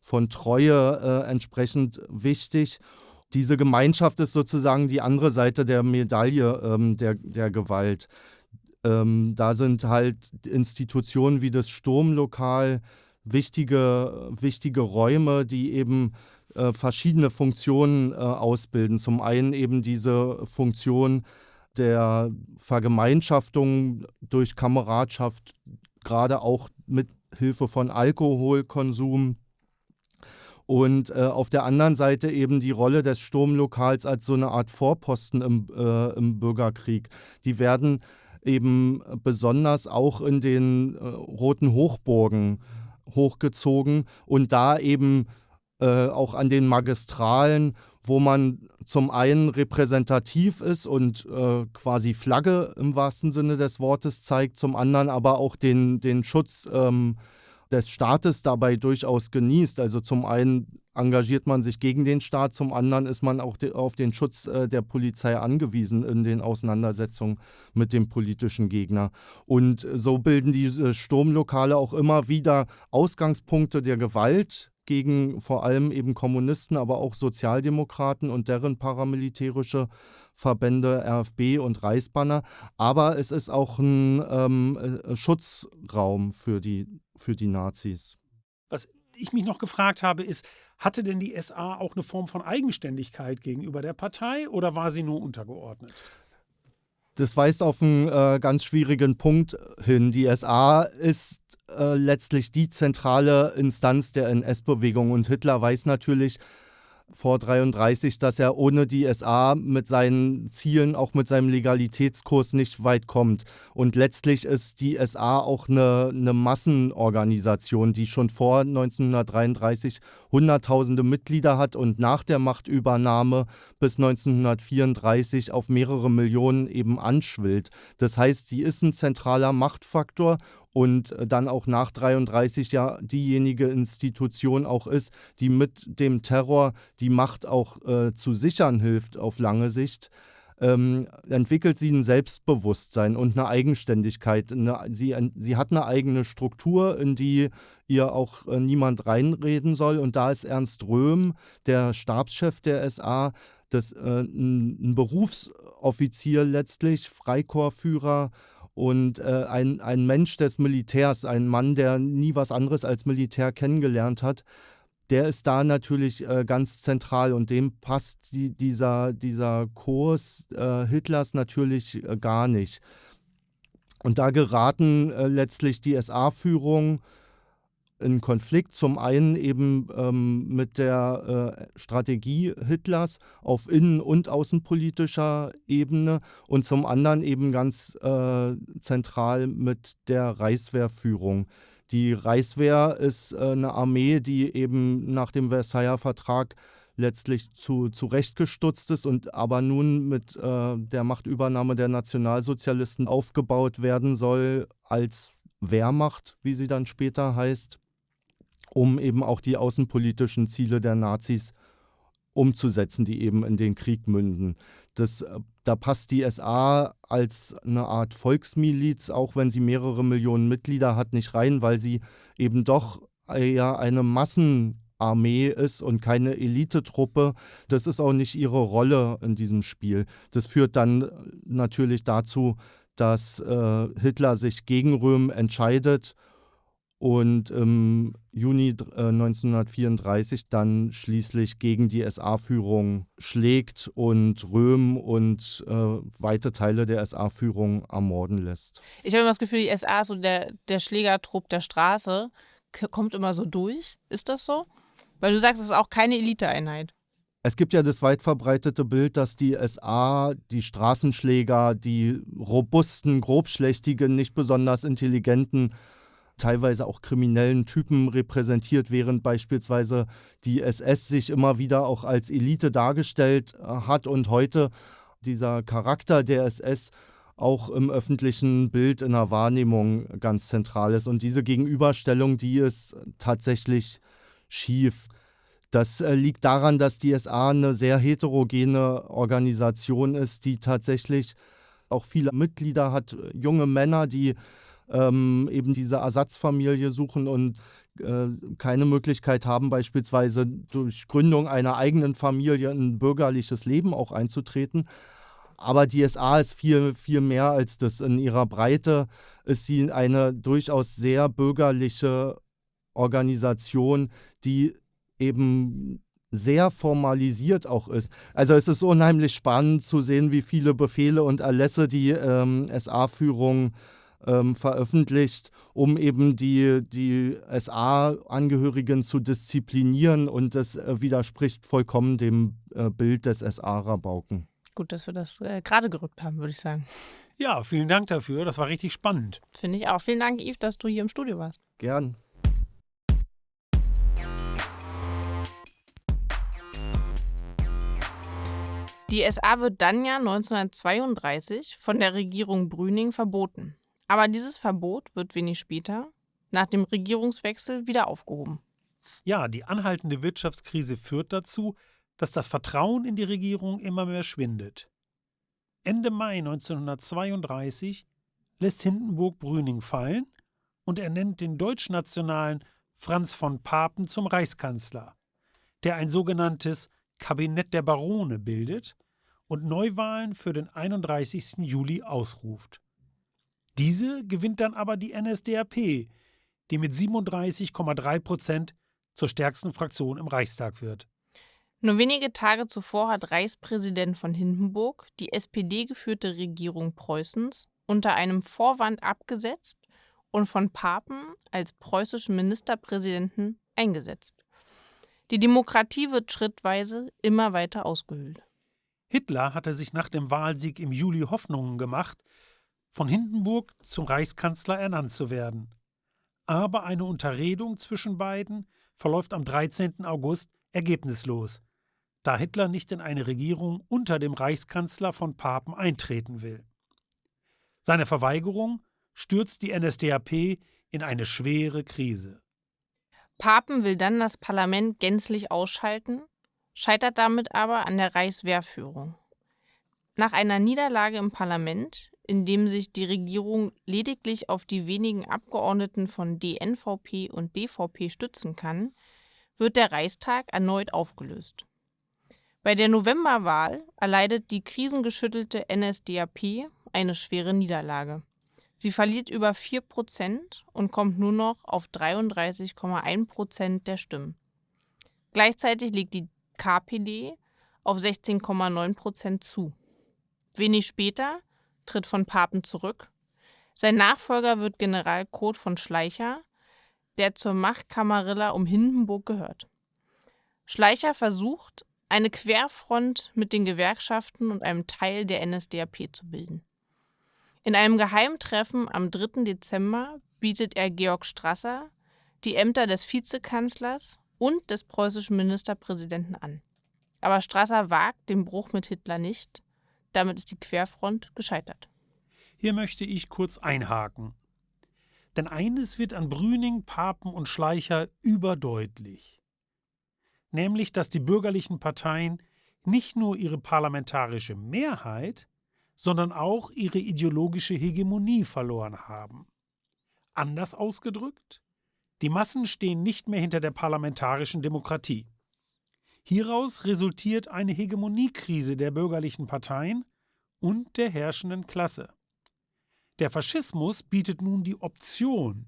von Treue äh, entsprechend wichtig. Diese Gemeinschaft ist sozusagen die andere Seite der Medaille ähm, der, der Gewalt. Ähm, da sind halt Institutionen wie das Sturmlokal wichtige, wichtige Räume, die eben äh, verschiedene Funktionen äh, ausbilden. Zum einen eben diese Funktion der Vergemeinschaftung durch Kameradschaft, gerade auch mit Hilfe von Alkoholkonsum. Und äh, auf der anderen Seite eben die Rolle des Sturmlokals als so eine Art Vorposten im, äh, im Bürgerkrieg. Die werden eben besonders auch in den äh, Roten Hochburgen hochgezogen und da eben äh, auch an den Magistralen, wo man zum einen repräsentativ ist und äh, quasi Flagge im wahrsten Sinne des Wortes zeigt, zum anderen aber auch den, den Schutz ähm, des Staates dabei durchaus genießt. Also zum einen engagiert man sich gegen den Staat, zum anderen ist man auch de auf den Schutz äh, der Polizei angewiesen in den Auseinandersetzungen mit dem politischen Gegner. Und so bilden diese Sturmlokale auch immer wieder Ausgangspunkte der Gewalt gegen vor allem eben Kommunisten, aber auch Sozialdemokraten und deren paramilitärische Verbände RFB und Reichsbanner. Aber es ist auch ein ähm, äh, Schutzraum für die, für die Nazis. Was ich mich noch gefragt habe, ist, hatte denn die SA auch eine Form von Eigenständigkeit gegenüber der Partei oder war sie nur untergeordnet? Das weist auf einen äh, ganz schwierigen Punkt hin. Die SA ist äh, letztlich die zentrale Instanz der NS-Bewegung und Hitler weiß natürlich, vor 33, dass er ohne die SA mit seinen Zielen, auch mit seinem Legalitätskurs nicht weit kommt. Und letztlich ist die SA auch eine, eine Massenorganisation, die schon vor 1933 Hunderttausende Mitglieder hat und nach der Machtübernahme bis 1934 auf mehrere Millionen eben anschwillt. Das heißt, sie ist ein zentraler Machtfaktor und dann auch nach 33 ja diejenige Institution auch ist, die mit dem Terror die Macht auch äh, zu sichern hilft auf lange Sicht. Ähm, entwickelt sie ein Selbstbewusstsein und eine Eigenständigkeit. Eine, sie, sie hat eine eigene Struktur, in die ihr auch äh, niemand reinreden soll. Und da ist Ernst Röhm, der Stabschef der SA, das, äh, ein, Berufsoffizier letztlich, Freikorpsführer und äh, ein, ein Mensch des Militärs, ein Mann, der nie was anderes als Militär kennengelernt hat, der ist da natürlich äh, ganz zentral und dem passt die, dieser, dieser Kurs äh, Hitlers natürlich äh, gar nicht. Und da geraten äh, letztlich die SA-Führung in Konflikt. Zum einen eben ähm, mit der äh, Strategie Hitlers auf innen- und außenpolitischer Ebene und zum anderen eben ganz äh, zentral mit der Reichswehrführung. Die Reichswehr ist äh, eine Armee, die eben nach dem Versailler Vertrag letztlich zu, zurechtgestutzt ist und aber nun mit äh, der Machtübernahme der Nationalsozialisten aufgebaut werden soll als Wehrmacht, wie sie dann später heißt um eben auch die außenpolitischen Ziele der Nazis umzusetzen, die eben in den Krieg münden. Das, äh, da passt die SA als eine Art Volksmiliz, auch wenn sie mehrere Millionen Mitglieder hat, nicht rein, weil sie eben doch eher eine Massenarmee ist und keine Elitetruppe. Das ist auch nicht ihre Rolle in diesem Spiel. Das führt dann natürlich dazu, dass äh, Hitler sich gegen Röhm entscheidet und im Juni äh, 1934 dann schließlich gegen die SA-Führung schlägt und Röhm und äh, weite Teile der SA-Führung ermorden lässt. Ich habe immer das Gefühl, die SA, so der, der Schlägertrupp der Straße, kommt immer so durch. Ist das so? Weil du sagst, es ist auch keine Eliteeinheit. Es gibt ja das weit verbreitete Bild, dass die SA, die Straßenschläger, die robusten, grobschlächtigen, nicht besonders intelligenten, teilweise auch kriminellen Typen repräsentiert, während beispielsweise die SS sich immer wieder auch als Elite dargestellt äh, hat und heute dieser Charakter der SS auch im öffentlichen Bild in der Wahrnehmung ganz zentral ist. Und diese Gegenüberstellung, die ist tatsächlich schief. Das äh, liegt daran, dass die SA eine sehr heterogene Organisation ist, die tatsächlich auch viele Mitglieder hat, junge Männer, die ähm, eben diese Ersatzfamilie suchen und äh, keine Möglichkeit haben, beispielsweise durch Gründung einer eigenen Familie ein bürgerliches Leben auch einzutreten. Aber die SA ist viel, viel mehr als das. In ihrer Breite ist sie eine durchaus sehr bürgerliche Organisation, die eben sehr formalisiert auch ist. Also es ist unheimlich spannend zu sehen, wie viele Befehle und Erlässe die ähm, SA-Führung ähm, veröffentlicht, um eben die, die SA-Angehörigen zu disziplinieren und das äh, widerspricht vollkommen dem äh, Bild des SA-Rabauken. Gut, dass wir das äh, gerade gerückt haben, würde ich sagen. Ja, vielen Dank dafür. Das war richtig spannend. Finde ich auch. Vielen Dank, Yves, dass du hier im Studio warst. Gern. Die SA wird dann ja 1932 von der Regierung Brüning verboten. Aber dieses Verbot wird wenig später, nach dem Regierungswechsel, wieder aufgehoben. Ja, die anhaltende Wirtschaftskrise führt dazu, dass das Vertrauen in die Regierung immer mehr schwindet. Ende Mai 1932 lässt Hindenburg Brüning fallen und ernennt den deutschnationalen Franz von Papen zum Reichskanzler, der ein sogenanntes Kabinett der Barone bildet und Neuwahlen für den 31. Juli ausruft. Diese gewinnt dann aber die NSDAP, die mit 37,3 Prozent zur stärksten Fraktion im Reichstag wird. Nur wenige Tage zuvor hat Reichspräsident von Hindenburg die SPD-geführte Regierung Preußens unter einem Vorwand abgesetzt und von Papen als preußischen Ministerpräsidenten eingesetzt. Die Demokratie wird schrittweise immer weiter ausgehöhlt. Hitler hatte sich nach dem Wahlsieg im Juli Hoffnungen gemacht, von Hindenburg zum Reichskanzler ernannt zu werden. Aber eine Unterredung zwischen beiden verläuft am 13. August ergebnislos, da Hitler nicht in eine Regierung unter dem Reichskanzler von Papen eintreten will. Seine Verweigerung stürzt die NSDAP in eine schwere Krise. Papen will dann das Parlament gänzlich ausschalten, scheitert damit aber an der Reichswehrführung. Nach einer Niederlage im Parlament, in dem sich die Regierung lediglich auf die wenigen Abgeordneten von DNVP und DVP stützen kann, wird der Reichstag erneut aufgelöst. Bei der Novemberwahl erleidet die krisengeschüttelte NSDAP eine schwere Niederlage. Sie verliert über 4 Prozent und kommt nur noch auf 33,1 Prozent der Stimmen. Gleichzeitig liegt die KPD auf 16,9 Prozent zu. Wenig später tritt von Papen zurück. Sein Nachfolger wird General Kurt von Schleicher, der zur Machtkamarilla um Hindenburg gehört. Schleicher versucht, eine Querfront mit den Gewerkschaften und einem Teil der NSDAP zu bilden. In einem Geheimtreffen am 3. Dezember bietet er Georg Strasser die Ämter des Vizekanzlers und des preußischen Ministerpräsidenten an. Aber Strasser wagt den Bruch mit Hitler nicht. Damit ist die Querfront gescheitert. Hier möchte ich kurz einhaken. Denn eines wird an Brüning, Papen und Schleicher überdeutlich. nämlich dass die bürgerlichen Parteien nicht nur ihre parlamentarische Mehrheit, sondern auch ihre ideologische Hegemonie verloren haben. Anders ausgedrückt, die Massen stehen nicht mehr hinter der parlamentarischen Demokratie. Hieraus resultiert eine Hegemoniekrise der bürgerlichen Parteien und der herrschenden Klasse. Der Faschismus bietet nun die Option,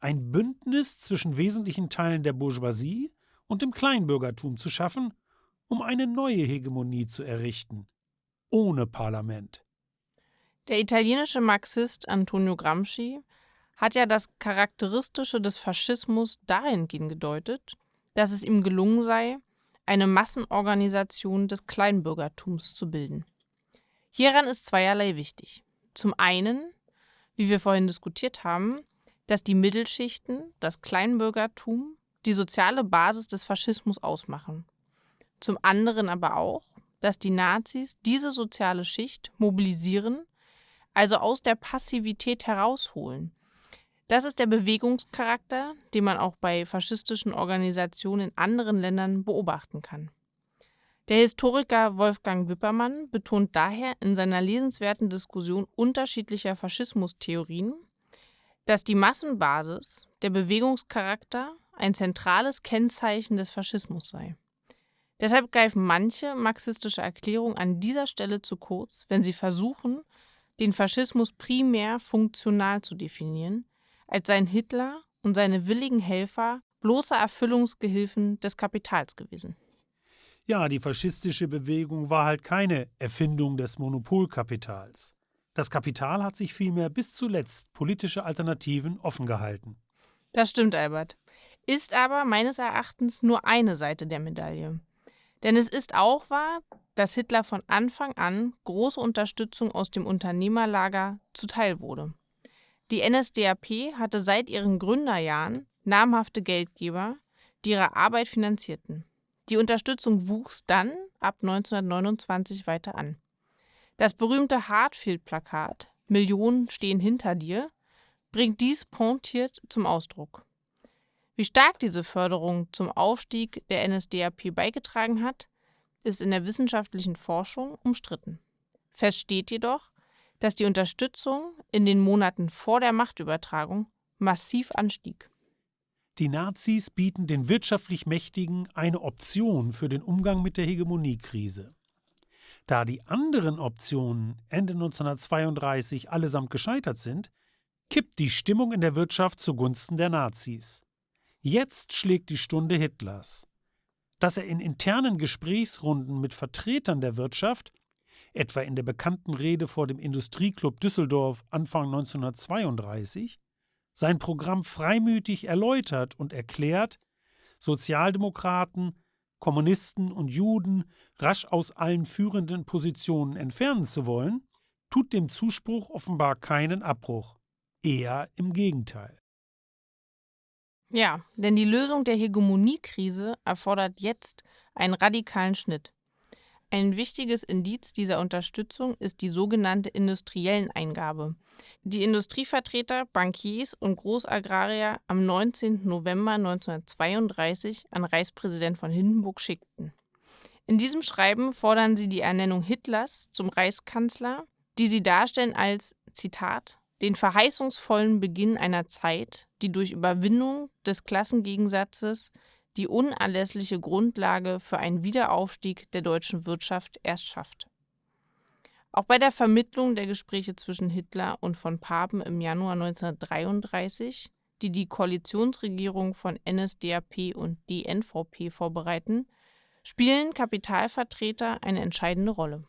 ein Bündnis zwischen wesentlichen Teilen der Bourgeoisie und dem Kleinbürgertum zu schaffen, um eine neue Hegemonie zu errichten, ohne Parlament. Der italienische Marxist Antonio Gramsci hat ja das Charakteristische des Faschismus dahingehend gedeutet, dass es ihm gelungen sei, eine Massenorganisation des Kleinbürgertums zu bilden. Hieran ist zweierlei wichtig. Zum einen, wie wir vorhin diskutiert haben, dass die Mittelschichten, das Kleinbürgertum, die soziale Basis des Faschismus ausmachen. Zum anderen aber auch, dass die Nazis diese soziale Schicht mobilisieren, also aus der Passivität herausholen. Das ist der Bewegungscharakter, den man auch bei faschistischen Organisationen in anderen Ländern beobachten kann. Der Historiker Wolfgang Wippermann betont daher in seiner lesenswerten Diskussion unterschiedlicher Faschismustheorien, dass die Massenbasis, der Bewegungscharakter, ein zentrales Kennzeichen des Faschismus sei. Deshalb greifen manche marxistische Erklärungen an dieser Stelle zu kurz, wenn sie versuchen, den Faschismus primär funktional zu definieren, als seien Hitler und seine willigen Helfer bloße Erfüllungsgehilfen des Kapitals gewesen. Ja, die faschistische Bewegung war halt keine Erfindung des Monopolkapitals. Das Kapital hat sich vielmehr bis zuletzt politische Alternativen offen gehalten. Das stimmt, Albert. Ist aber meines Erachtens nur eine Seite der Medaille. Denn es ist auch wahr, dass Hitler von Anfang an große Unterstützung aus dem Unternehmerlager zuteil wurde. Die NSDAP hatte seit ihren Gründerjahren namhafte Geldgeber, die ihre Arbeit finanzierten. Die Unterstützung wuchs dann ab 1929 weiter an. Das berühmte Hartfield-Plakat Millionen stehen hinter dir bringt dies pointiert zum Ausdruck. Wie stark diese Förderung zum Aufstieg der NSDAP beigetragen hat, ist in der wissenschaftlichen Forschung umstritten. Fest steht jedoch, dass die Unterstützung in den Monaten vor der Machtübertragung massiv anstieg. Die Nazis bieten den wirtschaftlich Mächtigen eine Option für den Umgang mit der Hegemoniekrise. Da die anderen Optionen Ende 1932 allesamt gescheitert sind, kippt die Stimmung in der Wirtschaft zugunsten der Nazis. Jetzt schlägt die Stunde Hitlers. Dass er in internen Gesprächsrunden mit Vertretern der Wirtschaft, etwa in der bekannten Rede vor dem Industrieclub Düsseldorf Anfang 1932, sein Programm freimütig erläutert und erklärt, Sozialdemokraten, Kommunisten und Juden rasch aus allen führenden Positionen entfernen zu wollen, tut dem Zuspruch offenbar keinen Abbruch, eher im Gegenteil. Ja, denn die Lösung der Hegemoniekrise erfordert jetzt einen radikalen Schnitt. Ein wichtiges Indiz dieser Unterstützung ist die sogenannte industriellen Eingabe, die Industrievertreter, Bankiers und Großagrarier am 19. November 1932 an Reichspräsident von Hindenburg schickten. In diesem Schreiben fordern sie die Ernennung Hitlers zum Reichskanzler, die sie darstellen als Zitat den verheißungsvollen Beginn einer Zeit, die durch Überwindung des Klassengegensatzes die unerlässliche Grundlage für einen Wiederaufstieg der deutschen Wirtschaft erst schafft. Auch bei der Vermittlung der Gespräche zwischen Hitler und von Papen im Januar 1933, die die Koalitionsregierung von NSDAP und DNVP vorbereiten, spielen Kapitalvertreter eine entscheidende Rolle.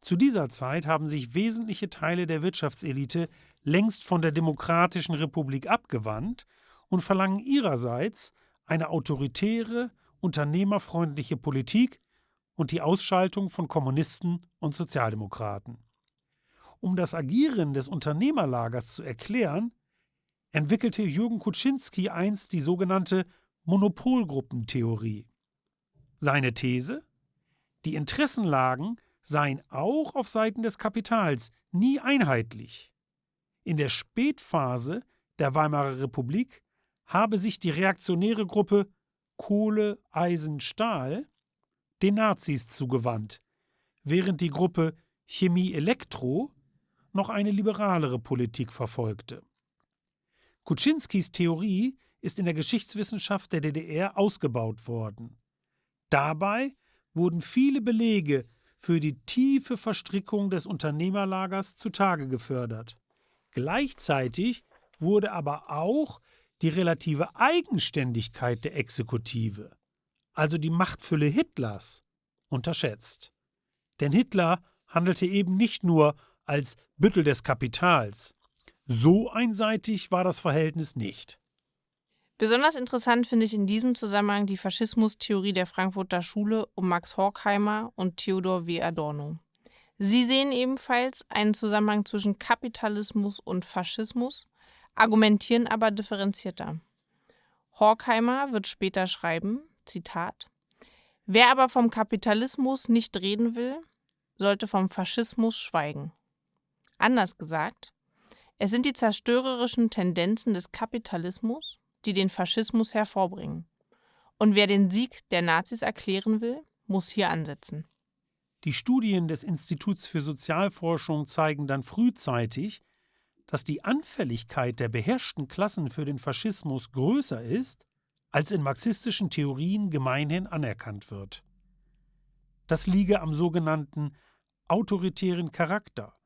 Zu dieser Zeit haben sich wesentliche Teile der Wirtschaftselite längst von der Demokratischen Republik abgewandt und verlangen ihrerseits eine autoritäre, unternehmerfreundliche Politik und die Ausschaltung von Kommunisten und Sozialdemokraten. Um das Agieren des Unternehmerlagers zu erklären, entwickelte Jürgen Kuczynski einst die sogenannte Monopolgruppentheorie. Seine These? Die Interessenlagen seien auch auf Seiten des Kapitals nie einheitlich. In der Spätphase der Weimarer Republik habe sich die reaktionäre Gruppe Kohle, Eisen, Stahl den Nazis zugewandt, während die Gruppe Chemie Elektro noch eine liberalere Politik verfolgte. Kuczynskis Theorie ist in der Geschichtswissenschaft der DDR ausgebaut worden. Dabei wurden viele Belege für die tiefe Verstrickung des Unternehmerlagers zutage gefördert. Gleichzeitig wurde aber auch die relative Eigenständigkeit der Exekutive, also die Machtfülle Hitlers, unterschätzt. Denn Hitler handelte eben nicht nur als Büttel des Kapitals. So einseitig war das Verhältnis nicht. Besonders interessant finde ich in diesem Zusammenhang die Faschismustheorie der Frankfurter Schule um Max Horkheimer und Theodor W. Adorno. Sie sehen ebenfalls einen Zusammenhang zwischen Kapitalismus und Faschismus, argumentieren aber differenzierter. Horkheimer wird später schreiben, Zitat, Wer aber vom Kapitalismus nicht reden will, sollte vom Faschismus schweigen. Anders gesagt, es sind die zerstörerischen Tendenzen des Kapitalismus, die den Faschismus hervorbringen. Und wer den Sieg der Nazis erklären will, muss hier ansetzen. Die Studien des Instituts für Sozialforschung zeigen dann frühzeitig, dass die Anfälligkeit der beherrschten Klassen für den Faschismus größer ist, als in marxistischen Theorien gemeinhin anerkannt wird. Das liege am sogenannten autoritären Charakter,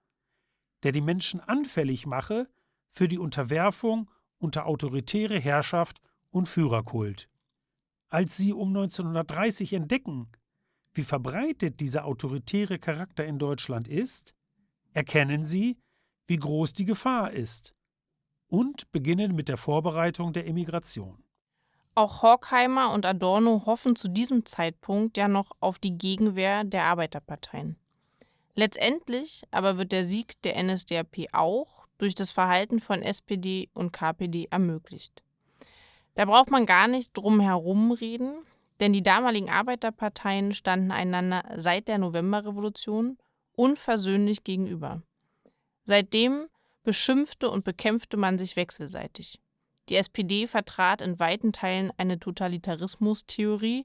der die Menschen anfällig mache für die Unterwerfung unter autoritäre Herrschaft und Führerkult. Als sie um 1930 entdecken, wie verbreitet dieser autoritäre Charakter in Deutschland ist, erkennen sie, wie groß die Gefahr ist und beginnen mit der Vorbereitung der Emigration. Auch Horkheimer und Adorno hoffen zu diesem Zeitpunkt ja noch auf die Gegenwehr der Arbeiterparteien. Letztendlich aber wird der Sieg der NSDAP auch durch das Verhalten von SPD und KPD ermöglicht. Da braucht man gar nicht drum herum reden, denn die damaligen Arbeiterparteien standen einander seit der Novemberrevolution unversöhnlich gegenüber. Seitdem beschimpfte und bekämpfte man sich wechselseitig. Die SPD vertrat in weiten Teilen eine Totalitarismustheorie,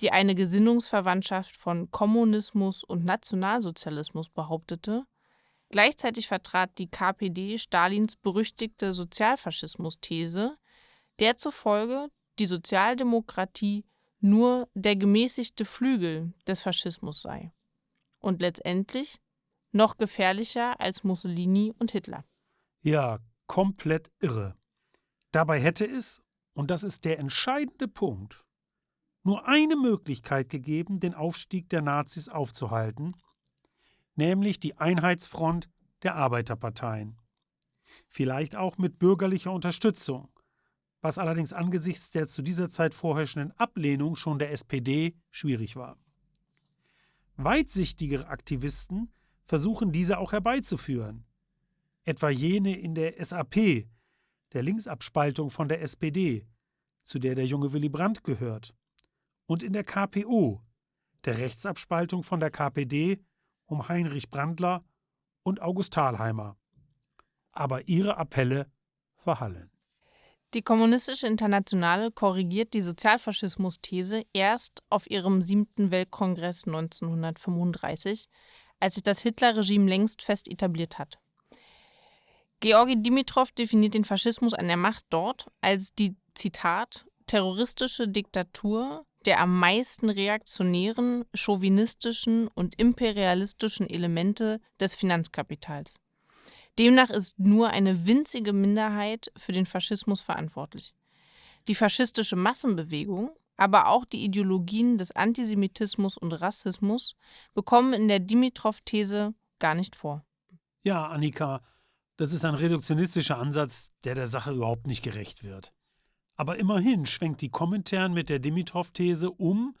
die eine Gesinnungsverwandtschaft von Kommunismus und Nationalsozialismus behauptete. Gleichzeitig vertrat die KPD Stalins berüchtigte Sozialfaschismus-These, der zufolge die Sozialdemokratie nur der gemäßigte Flügel des Faschismus sei und letztendlich noch gefährlicher als Mussolini und Hitler. Ja, komplett irre. Dabei hätte es, und das ist der entscheidende Punkt, nur eine Möglichkeit gegeben, den Aufstieg der Nazis aufzuhalten, nämlich die Einheitsfront der Arbeiterparteien. Vielleicht auch mit bürgerlicher Unterstützung, was allerdings angesichts der zu dieser Zeit vorherrschenden Ablehnung schon der SPD schwierig war. Weitsichtigere Aktivisten versuchen diese auch herbeizuführen, etwa jene in der SAP, der Linksabspaltung von der SPD, zu der der junge Willy Brandt gehört, und in der KPO, der Rechtsabspaltung von der KPD um Heinrich Brandler und August Thalheimer. Aber ihre Appelle verhallen. Die Kommunistische Internationale korrigiert die Sozialfaschismus-These erst auf ihrem siebten Weltkongress 1935, als sich das Hitlerregime längst fest etabliert hat. Georgi Dimitrov definiert den Faschismus an der Macht dort als die, Zitat, terroristische Diktatur der am meisten reaktionären, chauvinistischen und imperialistischen Elemente des Finanzkapitals. Demnach ist nur eine winzige Minderheit für den Faschismus verantwortlich. Die faschistische Massenbewegung, aber auch die Ideologien des Antisemitismus und Rassismus bekommen in der Dimitrov-These gar nicht vor. Ja, Annika, das ist ein reduktionistischer Ansatz, der der Sache überhaupt nicht gerecht wird. Aber immerhin schwenkt die Kommentaren mit der Dimitrov-These um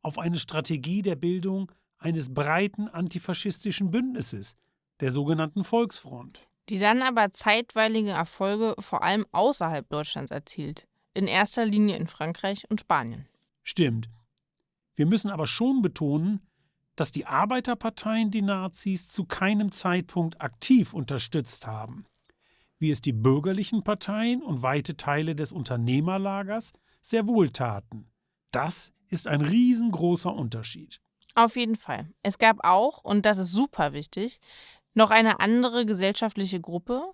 auf eine Strategie der Bildung eines breiten antifaschistischen Bündnisses, der sogenannten Volksfront. Die dann aber zeitweilige Erfolge vor allem außerhalb Deutschlands erzielt, in erster Linie in Frankreich und Spanien. Stimmt. Wir müssen aber schon betonen, dass die Arbeiterparteien die Nazis zu keinem Zeitpunkt aktiv unterstützt haben, wie es die bürgerlichen Parteien und weite Teile des Unternehmerlagers sehr wohl taten. Das ist ein riesengroßer Unterschied. Auf jeden Fall. Es gab auch, und das ist super wichtig, noch eine andere gesellschaftliche Gruppe,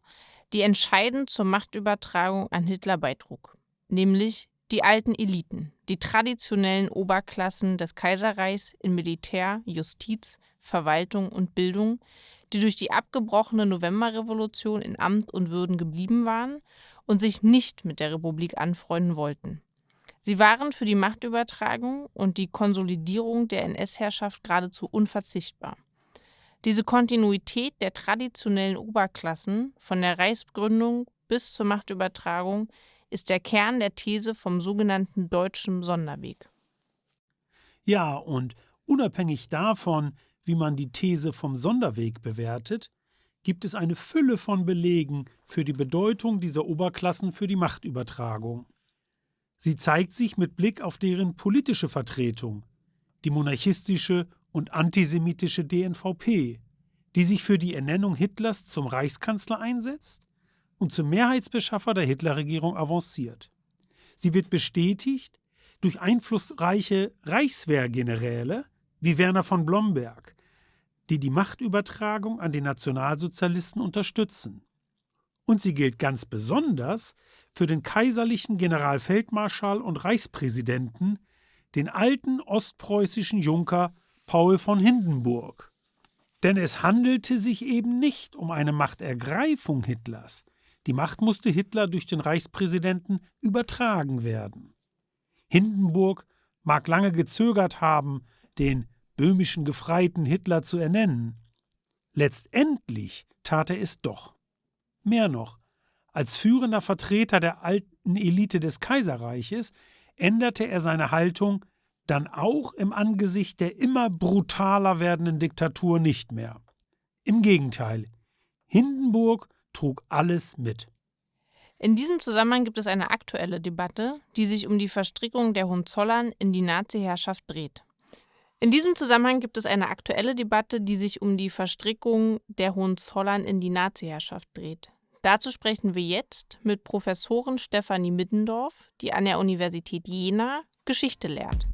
die entscheidend zur Machtübertragung an Hitler beitrug, nämlich die alten Eliten, die traditionellen Oberklassen des Kaiserreichs in Militär, Justiz, Verwaltung und Bildung, die durch die abgebrochene Novemberrevolution in Amt und Würden geblieben waren und sich nicht mit der Republik anfreunden wollten. Sie waren für die Machtübertragung und die Konsolidierung der NS-Herrschaft geradezu unverzichtbar. Diese Kontinuität der traditionellen Oberklassen von der Reichsgründung bis zur Machtübertragung ist der Kern der These vom sogenannten deutschen Sonderweg. Ja, und unabhängig davon, wie man die These vom Sonderweg bewertet, gibt es eine Fülle von Belegen für die Bedeutung dieser Oberklassen für die Machtübertragung. Sie zeigt sich mit Blick auf deren politische Vertretung, die monarchistische und antisemitische DNVP, die sich für die Ernennung Hitlers zum Reichskanzler einsetzt und zum Mehrheitsbeschaffer der Hitlerregierung avanciert. Sie wird bestätigt durch einflussreiche Reichswehrgeneräle wie Werner von Blomberg, die die Machtübertragung an den Nationalsozialisten unterstützen. Und sie gilt ganz besonders für den kaiserlichen Generalfeldmarschall und Reichspräsidenten, den alten ostpreußischen Junker Paul von Hindenburg. Denn es handelte sich eben nicht um eine Machtergreifung Hitlers. Die Macht musste Hitler durch den Reichspräsidenten übertragen werden. Hindenburg mag lange gezögert haben, den böhmischen Gefreiten Hitler zu ernennen. Letztendlich tat er es doch. Mehr noch, als führender Vertreter der alten Elite des Kaiserreiches änderte er seine Haltung dann auch im Angesicht der immer brutaler werdenden Diktatur nicht mehr. Im Gegenteil, Hindenburg trug alles mit. In diesem Zusammenhang gibt es eine aktuelle Debatte, die sich um die Verstrickung der Hohenzollern in die Nazi-Herrschaft dreht. In diesem Zusammenhang gibt es eine aktuelle Debatte, die sich um die Verstrickung der Hohenzollern in die Nazi-Herrschaft dreht. Dazu sprechen wir jetzt mit Professorin Stefanie Middendorf, die an der Universität Jena Geschichte lehrt.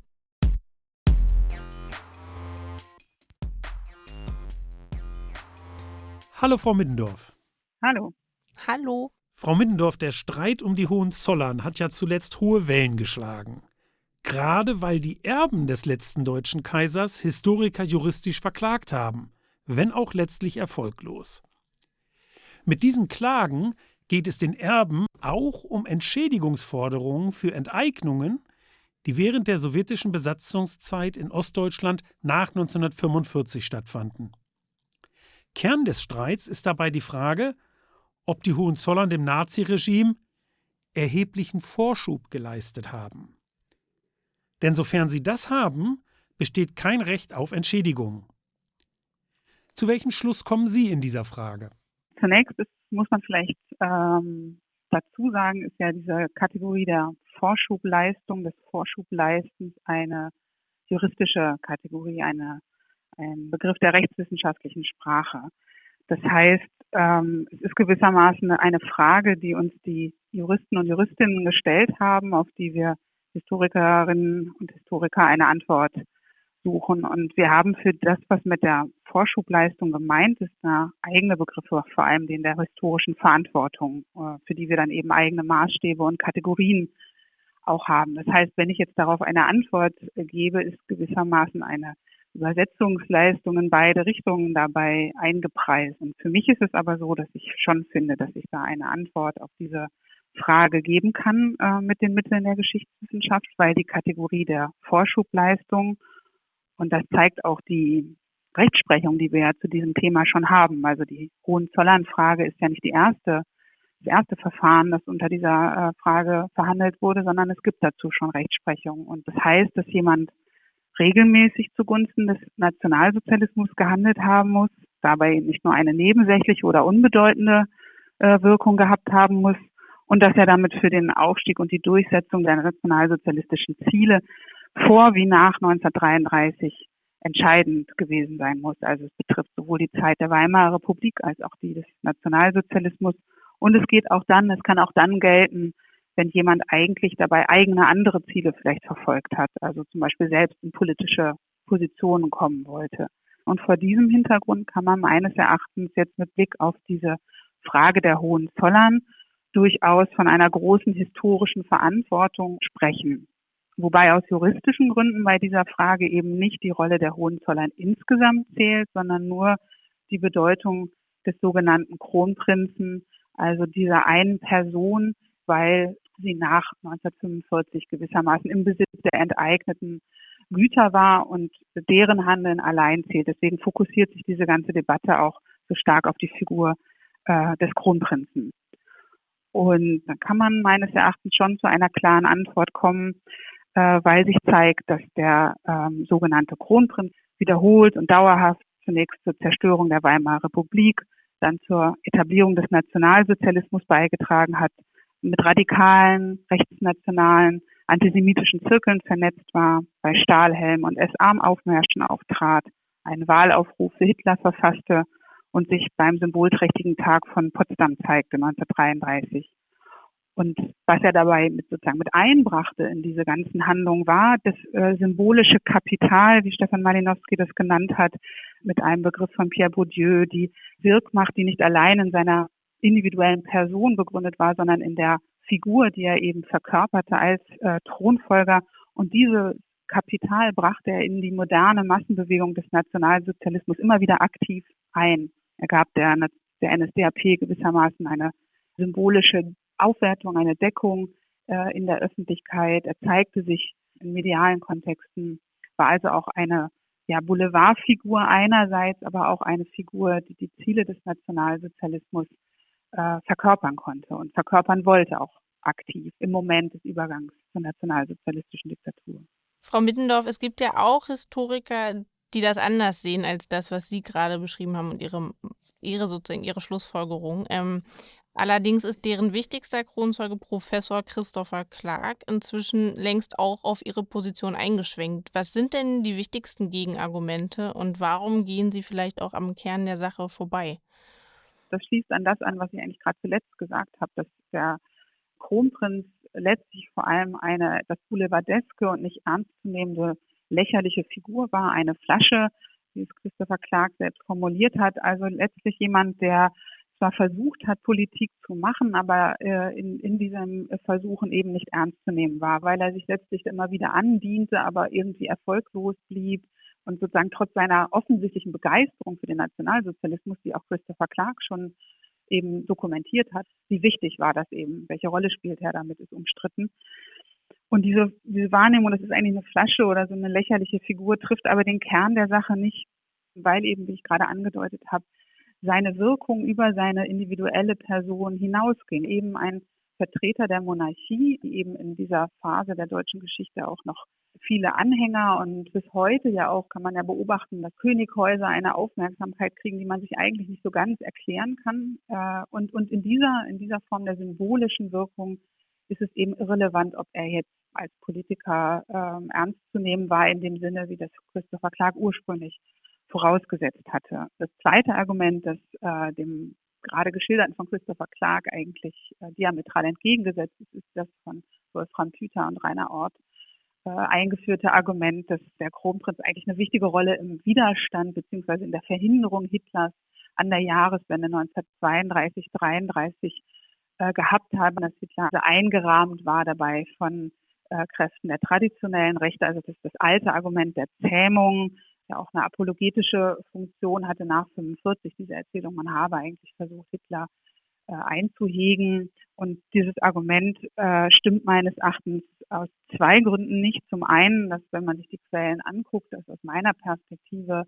Hallo, Frau Middendorf. Hallo. Hallo. Frau Middendorf, der Streit um die Hohenzollern hat ja zuletzt hohe Wellen geschlagen. Gerade weil die Erben des letzten deutschen Kaisers Historiker juristisch verklagt haben, wenn auch letztlich erfolglos. Mit diesen Klagen geht es den Erben auch um Entschädigungsforderungen für Enteignungen, die während der sowjetischen Besatzungszeit in Ostdeutschland nach 1945 stattfanden. Kern des Streits ist dabei die Frage, ob die Hohenzollern dem Naziregime erheblichen Vorschub geleistet haben. Denn sofern sie das haben, besteht kein Recht auf Entschädigung. Zu welchem Schluss kommen Sie in dieser Frage? Zunächst ist, muss man vielleicht ähm, dazu sagen, ist ja diese Kategorie der Vorschubleistung, des Vorschubleistens eine juristische Kategorie, eine, ein Begriff der rechtswissenschaftlichen Sprache. Das heißt, ähm, es ist gewissermaßen eine Frage, die uns die Juristen und Juristinnen gestellt haben, auf die wir Historikerinnen und Historiker eine Antwort suchen. Und wir haben für das, was mit der Vorschubleistung gemeint ist, eine eigene Begriffe, vor allem den der historischen Verantwortung, äh, für die wir dann eben eigene Maßstäbe und Kategorien auch haben. Das heißt, wenn ich jetzt darauf eine Antwort gebe, ist gewissermaßen eine Übersetzungsleistung in beide Richtungen dabei eingepreist. Und für mich ist es aber so, dass ich schon finde, dass ich da eine Antwort auf diese Frage geben kann äh, mit den Mitteln der Geschichtswissenschaft, weil die Kategorie der Vorschubleistung und das zeigt auch die Rechtsprechung, die wir ja zu diesem Thema schon haben. Also die Hohenzollern-Frage ist ja nicht die erste, das erste Verfahren, das unter dieser äh, Frage verhandelt wurde, sondern es gibt dazu schon Rechtsprechung. Und das heißt, dass jemand regelmäßig zugunsten des Nationalsozialismus gehandelt haben muss, dabei nicht nur eine nebensächliche oder unbedeutende äh, Wirkung gehabt haben muss und dass er damit für den Aufstieg und die Durchsetzung der nationalsozialistischen Ziele vor wie nach 1933 entscheidend gewesen sein muss. Also es betrifft sowohl die Zeit der Weimarer Republik als auch die des Nationalsozialismus. Und es geht auch dann, es kann auch dann gelten, wenn jemand eigentlich dabei eigene andere Ziele vielleicht verfolgt hat, also zum Beispiel selbst in politische Positionen kommen wollte. Und vor diesem Hintergrund kann man meines Erachtens jetzt mit Blick auf diese Frage der Hohenzollern durchaus von einer großen historischen Verantwortung sprechen. Wobei aus juristischen Gründen bei dieser Frage eben nicht die Rolle der Hohenzollern insgesamt zählt, sondern nur die Bedeutung des sogenannten Kronprinzen, also dieser einen Person, weil sie nach 1945 gewissermaßen im Besitz der enteigneten Güter war und deren Handeln allein zählt. Deswegen fokussiert sich diese ganze Debatte auch so stark auf die Figur äh, des Kronprinzen. Und dann kann man meines Erachtens schon zu einer klaren Antwort kommen, äh, weil sich zeigt, dass der ähm, sogenannte Kronprinz wiederholt und dauerhaft zunächst zur Zerstörung der Weimarer Republik, dann zur Etablierung des Nationalsozialismus beigetragen hat, mit radikalen, rechtsnationalen, antisemitischen Zirkeln vernetzt war, bei Stahlhelm und SA-Aufmärschen auftrat, einen Wahlaufruf für Hitler verfasste und sich beim symbolträchtigen Tag von Potsdam zeigte 1933. Und was er dabei mit, sozusagen mit einbrachte in diese ganzen Handlungen war das äh, symbolische Kapital, wie Stefan Malinowski das genannt hat, mit einem Begriff von Pierre Bourdieu, die Wirkmacht, die nicht allein in seiner individuellen Person begründet war, sondern in der Figur, die er eben verkörperte als äh, Thronfolger. Und diese Kapital brachte er in die moderne Massenbewegung des Nationalsozialismus immer wieder aktiv ein. Er gab der, der NSDAP gewissermaßen eine symbolische Aufwertung, eine Deckung äh, in der Öffentlichkeit. Er zeigte sich in medialen Kontexten, war also auch eine ja, Boulevardfigur einerseits, aber auch eine Figur, die die Ziele des Nationalsozialismus äh, verkörpern konnte und verkörpern wollte, auch aktiv im Moment des Übergangs zur nationalsozialistischen Diktatur. Frau Mittendorf, es gibt ja auch Historiker, die das anders sehen als das, was Sie gerade beschrieben haben und Ihre, ihre sozusagen Ihre Schlussfolgerung. Ähm, allerdings ist deren wichtigster Kronzeuge Professor Christopher Clark inzwischen längst auch auf Ihre Position eingeschwenkt. Was sind denn die wichtigsten Gegenargumente und warum gehen Sie vielleicht auch am Kern der Sache vorbei? Das schließt an das an, was ich eigentlich gerade zuletzt gesagt habe, dass der Kronprinz letztlich vor allem eine das Boulevardeske und nicht ernstzunehmende lächerliche Figur war, eine Flasche, wie es Christopher Clark selbst formuliert hat. Also letztlich jemand, der zwar versucht hat, Politik zu machen, aber äh, in, in diesem Versuchen eben nicht ernst zu nehmen war, weil er sich letztlich immer wieder andiente, aber irgendwie erfolglos blieb und sozusagen trotz seiner offensichtlichen Begeisterung für den Nationalsozialismus, die auch Christopher Clark schon eben dokumentiert hat, wie wichtig war das eben, welche Rolle spielt er damit, ist umstritten. Und diese, diese Wahrnehmung, das ist eigentlich eine Flasche oder so eine lächerliche Figur, trifft aber den Kern der Sache nicht, weil eben, wie ich gerade angedeutet habe, seine Wirkung über seine individuelle Person hinausging. Eben ein Vertreter der Monarchie, die eben in dieser Phase der deutschen Geschichte auch noch viele Anhänger und bis heute ja auch kann man ja beobachten, dass Könighäuser eine Aufmerksamkeit kriegen, die man sich eigentlich nicht so ganz erklären kann. Äh, und, und in dieser, in dieser Form der symbolischen Wirkung ist es eben irrelevant, ob er jetzt als Politiker ähm, ernst zu nehmen war, in dem Sinne, wie das Christopher Clark ursprünglich vorausgesetzt hatte. Das zweite Argument, das äh, dem gerade geschilderten von Christopher Clark eigentlich äh, diametral entgegengesetzt ist, ist das von Wolfram Püter und Rainer Ort äh, eingeführte Argument, dass der Kronprinz eigentlich eine wichtige Rolle im Widerstand beziehungsweise in der Verhinderung Hitlers an der Jahreswende 1932, 33 äh, gehabt haben, dass Hitler also eingerahmt war dabei von äh, Kräften der traditionellen Rechte, also das das alte Argument der Zähmung, ja auch eine apologetische Funktion hatte nach 45 diese Erzählung, man habe eigentlich versucht, Hitler äh, einzuhegen. Und dieses Argument äh, stimmt meines Erachtens aus zwei Gründen nicht. Zum einen, dass wenn man sich die Quellen anguckt, dass aus meiner Perspektive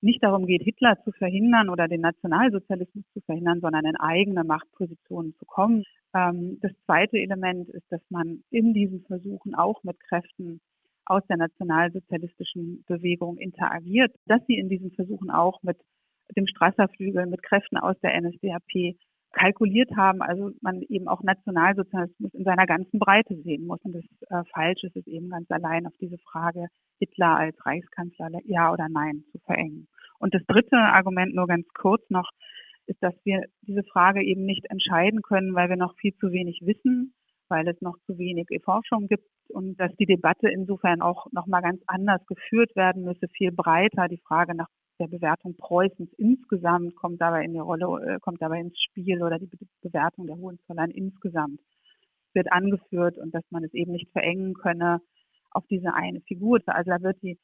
nicht darum geht, Hitler zu verhindern oder den Nationalsozialismus zu verhindern, sondern in eigene Machtpositionen zu kommen. Ähm, das zweite Element ist, dass man in diesen Versuchen auch mit Kräften aus der nationalsozialistischen Bewegung interagiert, dass sie in diesen Versuchen auch mit dem Strasserflügel, mit Kräften aus der NSDAP kalkuliert haben, also man eben auch Nationalsozialismus in seiner ganzen Breite sehen muss. Und das äh, falsch ist es eben ganz allein auf diese Frage, Hitler als Reichskanzler ja oder nein zu verengen. Und das dritte Argument nur ganz kurz noch, ist, dass wir diese Frage eben nicht entscheiden können, weil wir noch viel zu wenig wissen weil es noch zu wenig Forschung gibt und dass die Debatte insofern auch nochmal ganz anders geführt werden müsse, viel breiter. Die Frage nach der Bewertung Preußens insgesamt kommt dabei in die Rolle, äh, kommt dabei ins Spiel oder die Bewertung der Hohenzollern insgesamt wird angeführt und dass man es eben nicht verengen könne auf diese eine Figur. Also da wird die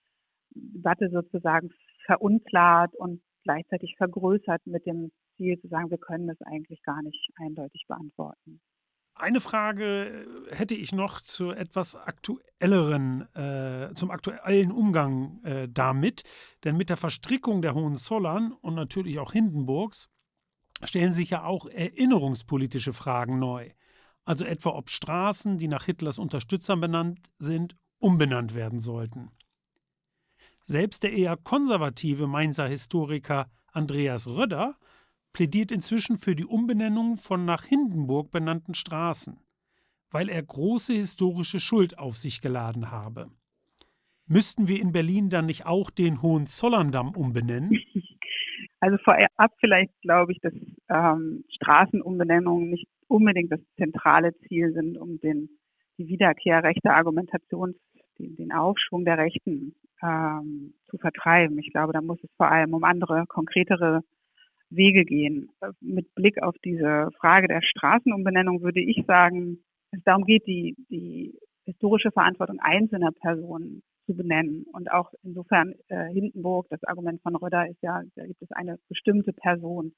Debatte sozusagen verunklart und gleichzeitig vergrößert mit dem Ziel zu sagen, wir können das eigentlich gar nicht eindeutig beantworten. Eine Frage äh, hätte ich noch zu etwas aktuelleren, äh, zum aktuellen Umgang äh, damit. Denn mit der Verstrickung der Hohenzollern und natürlich auch Hindenburgs stellen sich ja auch erinnerungspolitische Fragen neu. Also etwa, ob Straßen, die nach Hitlers Unterstützern benannt sind, umbenannt werden sollten. Selbst der eher konservative Mainzer Historiker Andreas Röder plädiert inzwischen für die Umbenennung von nach Hindenburg benannten Straßen, weil er große historische Schuld auf sich geladen habe. Müssten wir in Berlin dann nicht auch den Hohenzollerndamm umbenennen? Also vorab vielleicht glaube ich, dass ähm, Straßenumbenennungen nicht unbedingt das zentrale Ziel sind, um den, die Wiederkehr rechter Argumentation, den, den Aufschwung der Rechten ähm, zu vertreiben. Ich glaube, da muss es vor allem um andere, konkretere Wege gehen. Mit Blick auf diese Frage der Straßenumbenennung würde ich sagen, es darum geht, die, die historische Verantwortung einzelner Personen zu benennen. Und auch insofern äh, Hindenburg, das Argument von Röder ist ja, da gibt es eine bestimmte Person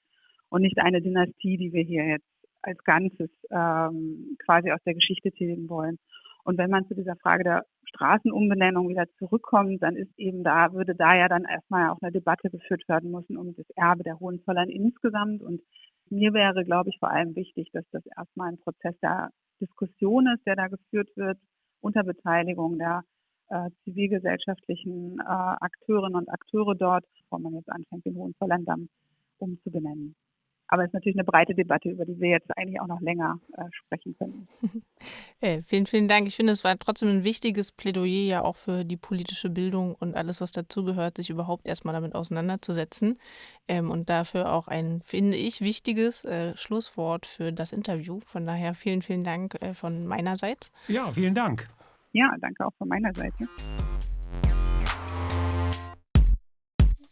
und nicht eine Dynastie, die wir hier jetzt als Ganzes ähm, quasi aus der Geschichte tilgen wollen. Und wenn man zu dieser Frage der Straßenumbenennung wieder zurückkommt, dann ist eben da, würde da ja dann erstmal auch eine Debatte geführt werden müssen um das Erbe der Hohenzollern insgesamt. Und mir wäre, glaube ich, vor allem wichtig, dass das erstmal ein Prozess der Diskussion ist, der da geführt wird, unter Beteiligung der äh, zivilgesellschaftlichen äh, Akteurinnen und Akteure dort, bevor man jetzt anfängt, den Hohenzollern umzubenennen. Aber es ist natürlich eine breite Debatte, über die wir jetzt eigentlich auch noch länger äh, sprechen können. Hey, vielen, vielen Dank. Ich finde, es war trotzdem ein wichtiges Plädoyer ja auch für die politische Bildung und alles, was dazugehört, sich überhaupt erstmal damit auseinanderzusetzen. Ähm, und dafür auch ein, finde ich, wichtiges äh, Schlusswort für das Interview. Von daher vielen, vielen Dank äh, von meinerseits. Ja, vielen Dank. Ja, danke auch von meiner Seite.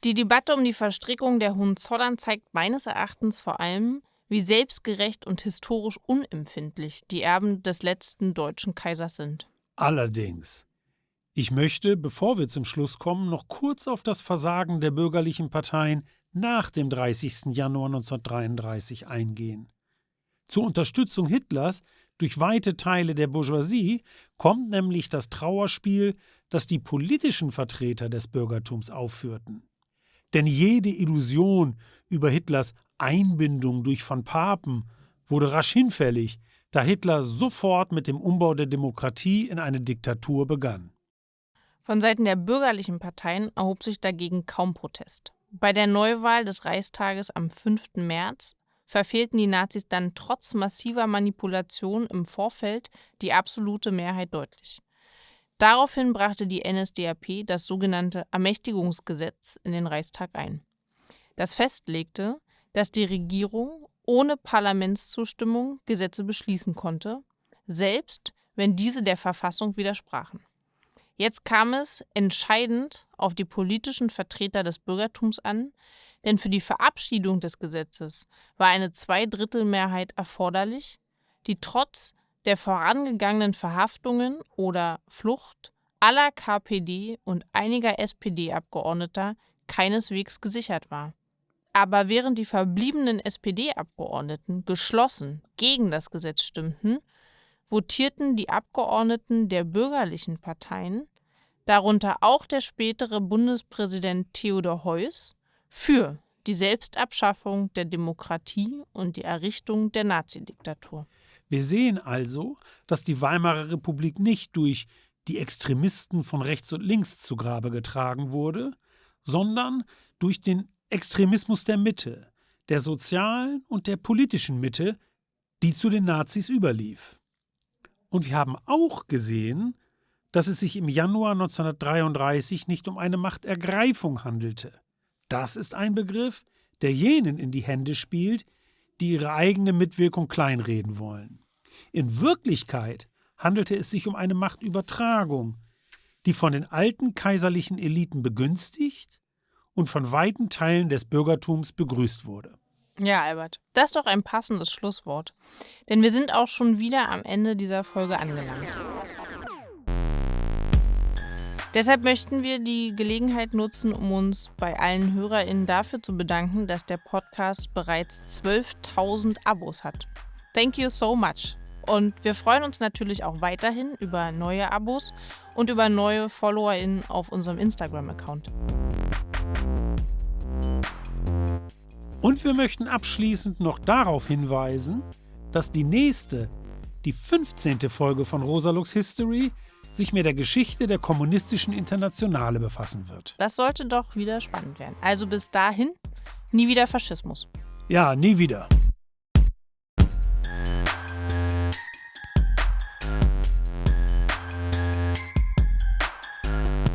Die Debatte um die Verstrickung der Hohenzollern zeigt meines Erachtens vor allem, wie selbstgerecht und historisch unempfindlich die Erben des letzten deutschen Kaisers sind. Allerdings. Ich möchte, bevor wir zum Schluss kommen, noch kurz auf das Versagen der bürgerlichen Parteien nach dem 30. Januar 1933 eingehen. Zur Unterstützung Hitlers durch weite Teile der Bourgeoisie kommt nämlich das Trauerspiel, das die politischen Vertreter des Bürgertums aufführten. Denn jede Illusion über Hitlers Einbindung durch Van Papen wurde rasch hinfällig, da Hitler sofort mit dem Umbau der Demokratie in eine Diktatur begann. Von Seiten der bürgerlichen Parteien erhob sich dagegen kaum Protest. Bei der Neuwahl des Reichstages am 5. März verfehlten die Nazis dann trotz massiver Manipulation im Vorfeld die absolute Mehrheit deutlich. Daraufhin brachte die NSDAP das sogenannte Ermächtigungsgesetz in den Reichstag ein. Das festlegte, dass die Regierung ohne Parlamentszustimmung Gesetze beschließen konnte, selbst wenn diese der Verfassung widersprachen. Jetzt kam es entscheidend auf die politischen Vertreter des Bürgertums an, denn für die Verabschiedung des Gesetzes war eine Zweidrittelmehrheit erforderlich, die trotz der vorangegangenen Verhaftungen oder Flucht aller KPD und einiger SPD-Abgeordneter keineswegs gesichert war. Aber während die verbliebenen SPD-Abgeordneten geschlossen gegen das Gesetz stimmten, votierten die Abgeordneten der bürgerlichen Parteien, darunter auch der spätere Bundespräsident Theodor Heuss, für die Selbstabschaffung der Demokratie und die Errichtung der Nazidiktatur. Wir sehen also, dass die Weimarer Republik nicht durch die Extremisten von rechts und links zu Grabe getragen wurde, sondern durch den Extremismus der Mitte, der sozialen und der politischen Mitte, die zu den Nazis überlief. Und wir haben auch gesehen, dass es sich im Januar 1933 nicht um eine Machtergreifung handelte. Das ist ein Begriff, der jenen in die Hände spielt, die ihre eigene Mitwirkung kleinreden wollen. In Wirklichkeit handelte es sich um eine Machtübertragung, die von den alten kaiserlichen Eliten begünstigt und von weiten Teilen des Bürgertums begrüßt wurde. Ja, Albert, das ist doch ein passendes Schlusswort. Denn wir sind auch schon wieder am Ende dieser Folge angelangt. Deshalb möchten wir die Gelegenheit nutzen, um uns bei allen HörerInnen dafür zu bedanken, dass der Podcast bereits 12.000 Abos hat. Thank you so much. Und wir freuen uns natürlich auch weiterhin über neue Abos und über neue FollowerInnen auf unserem Instagram-Account. Und wir möchten abschließend noch darauf hinweisen, dass die nächste, die 15. Folge von Rosalux History sich mit der Geschichte der kommunistischen Internationale befassen wird. Das sollte doch wieder spannend werden. Also bis dahin, nie wieder Faschismus. Ja, nie wieder.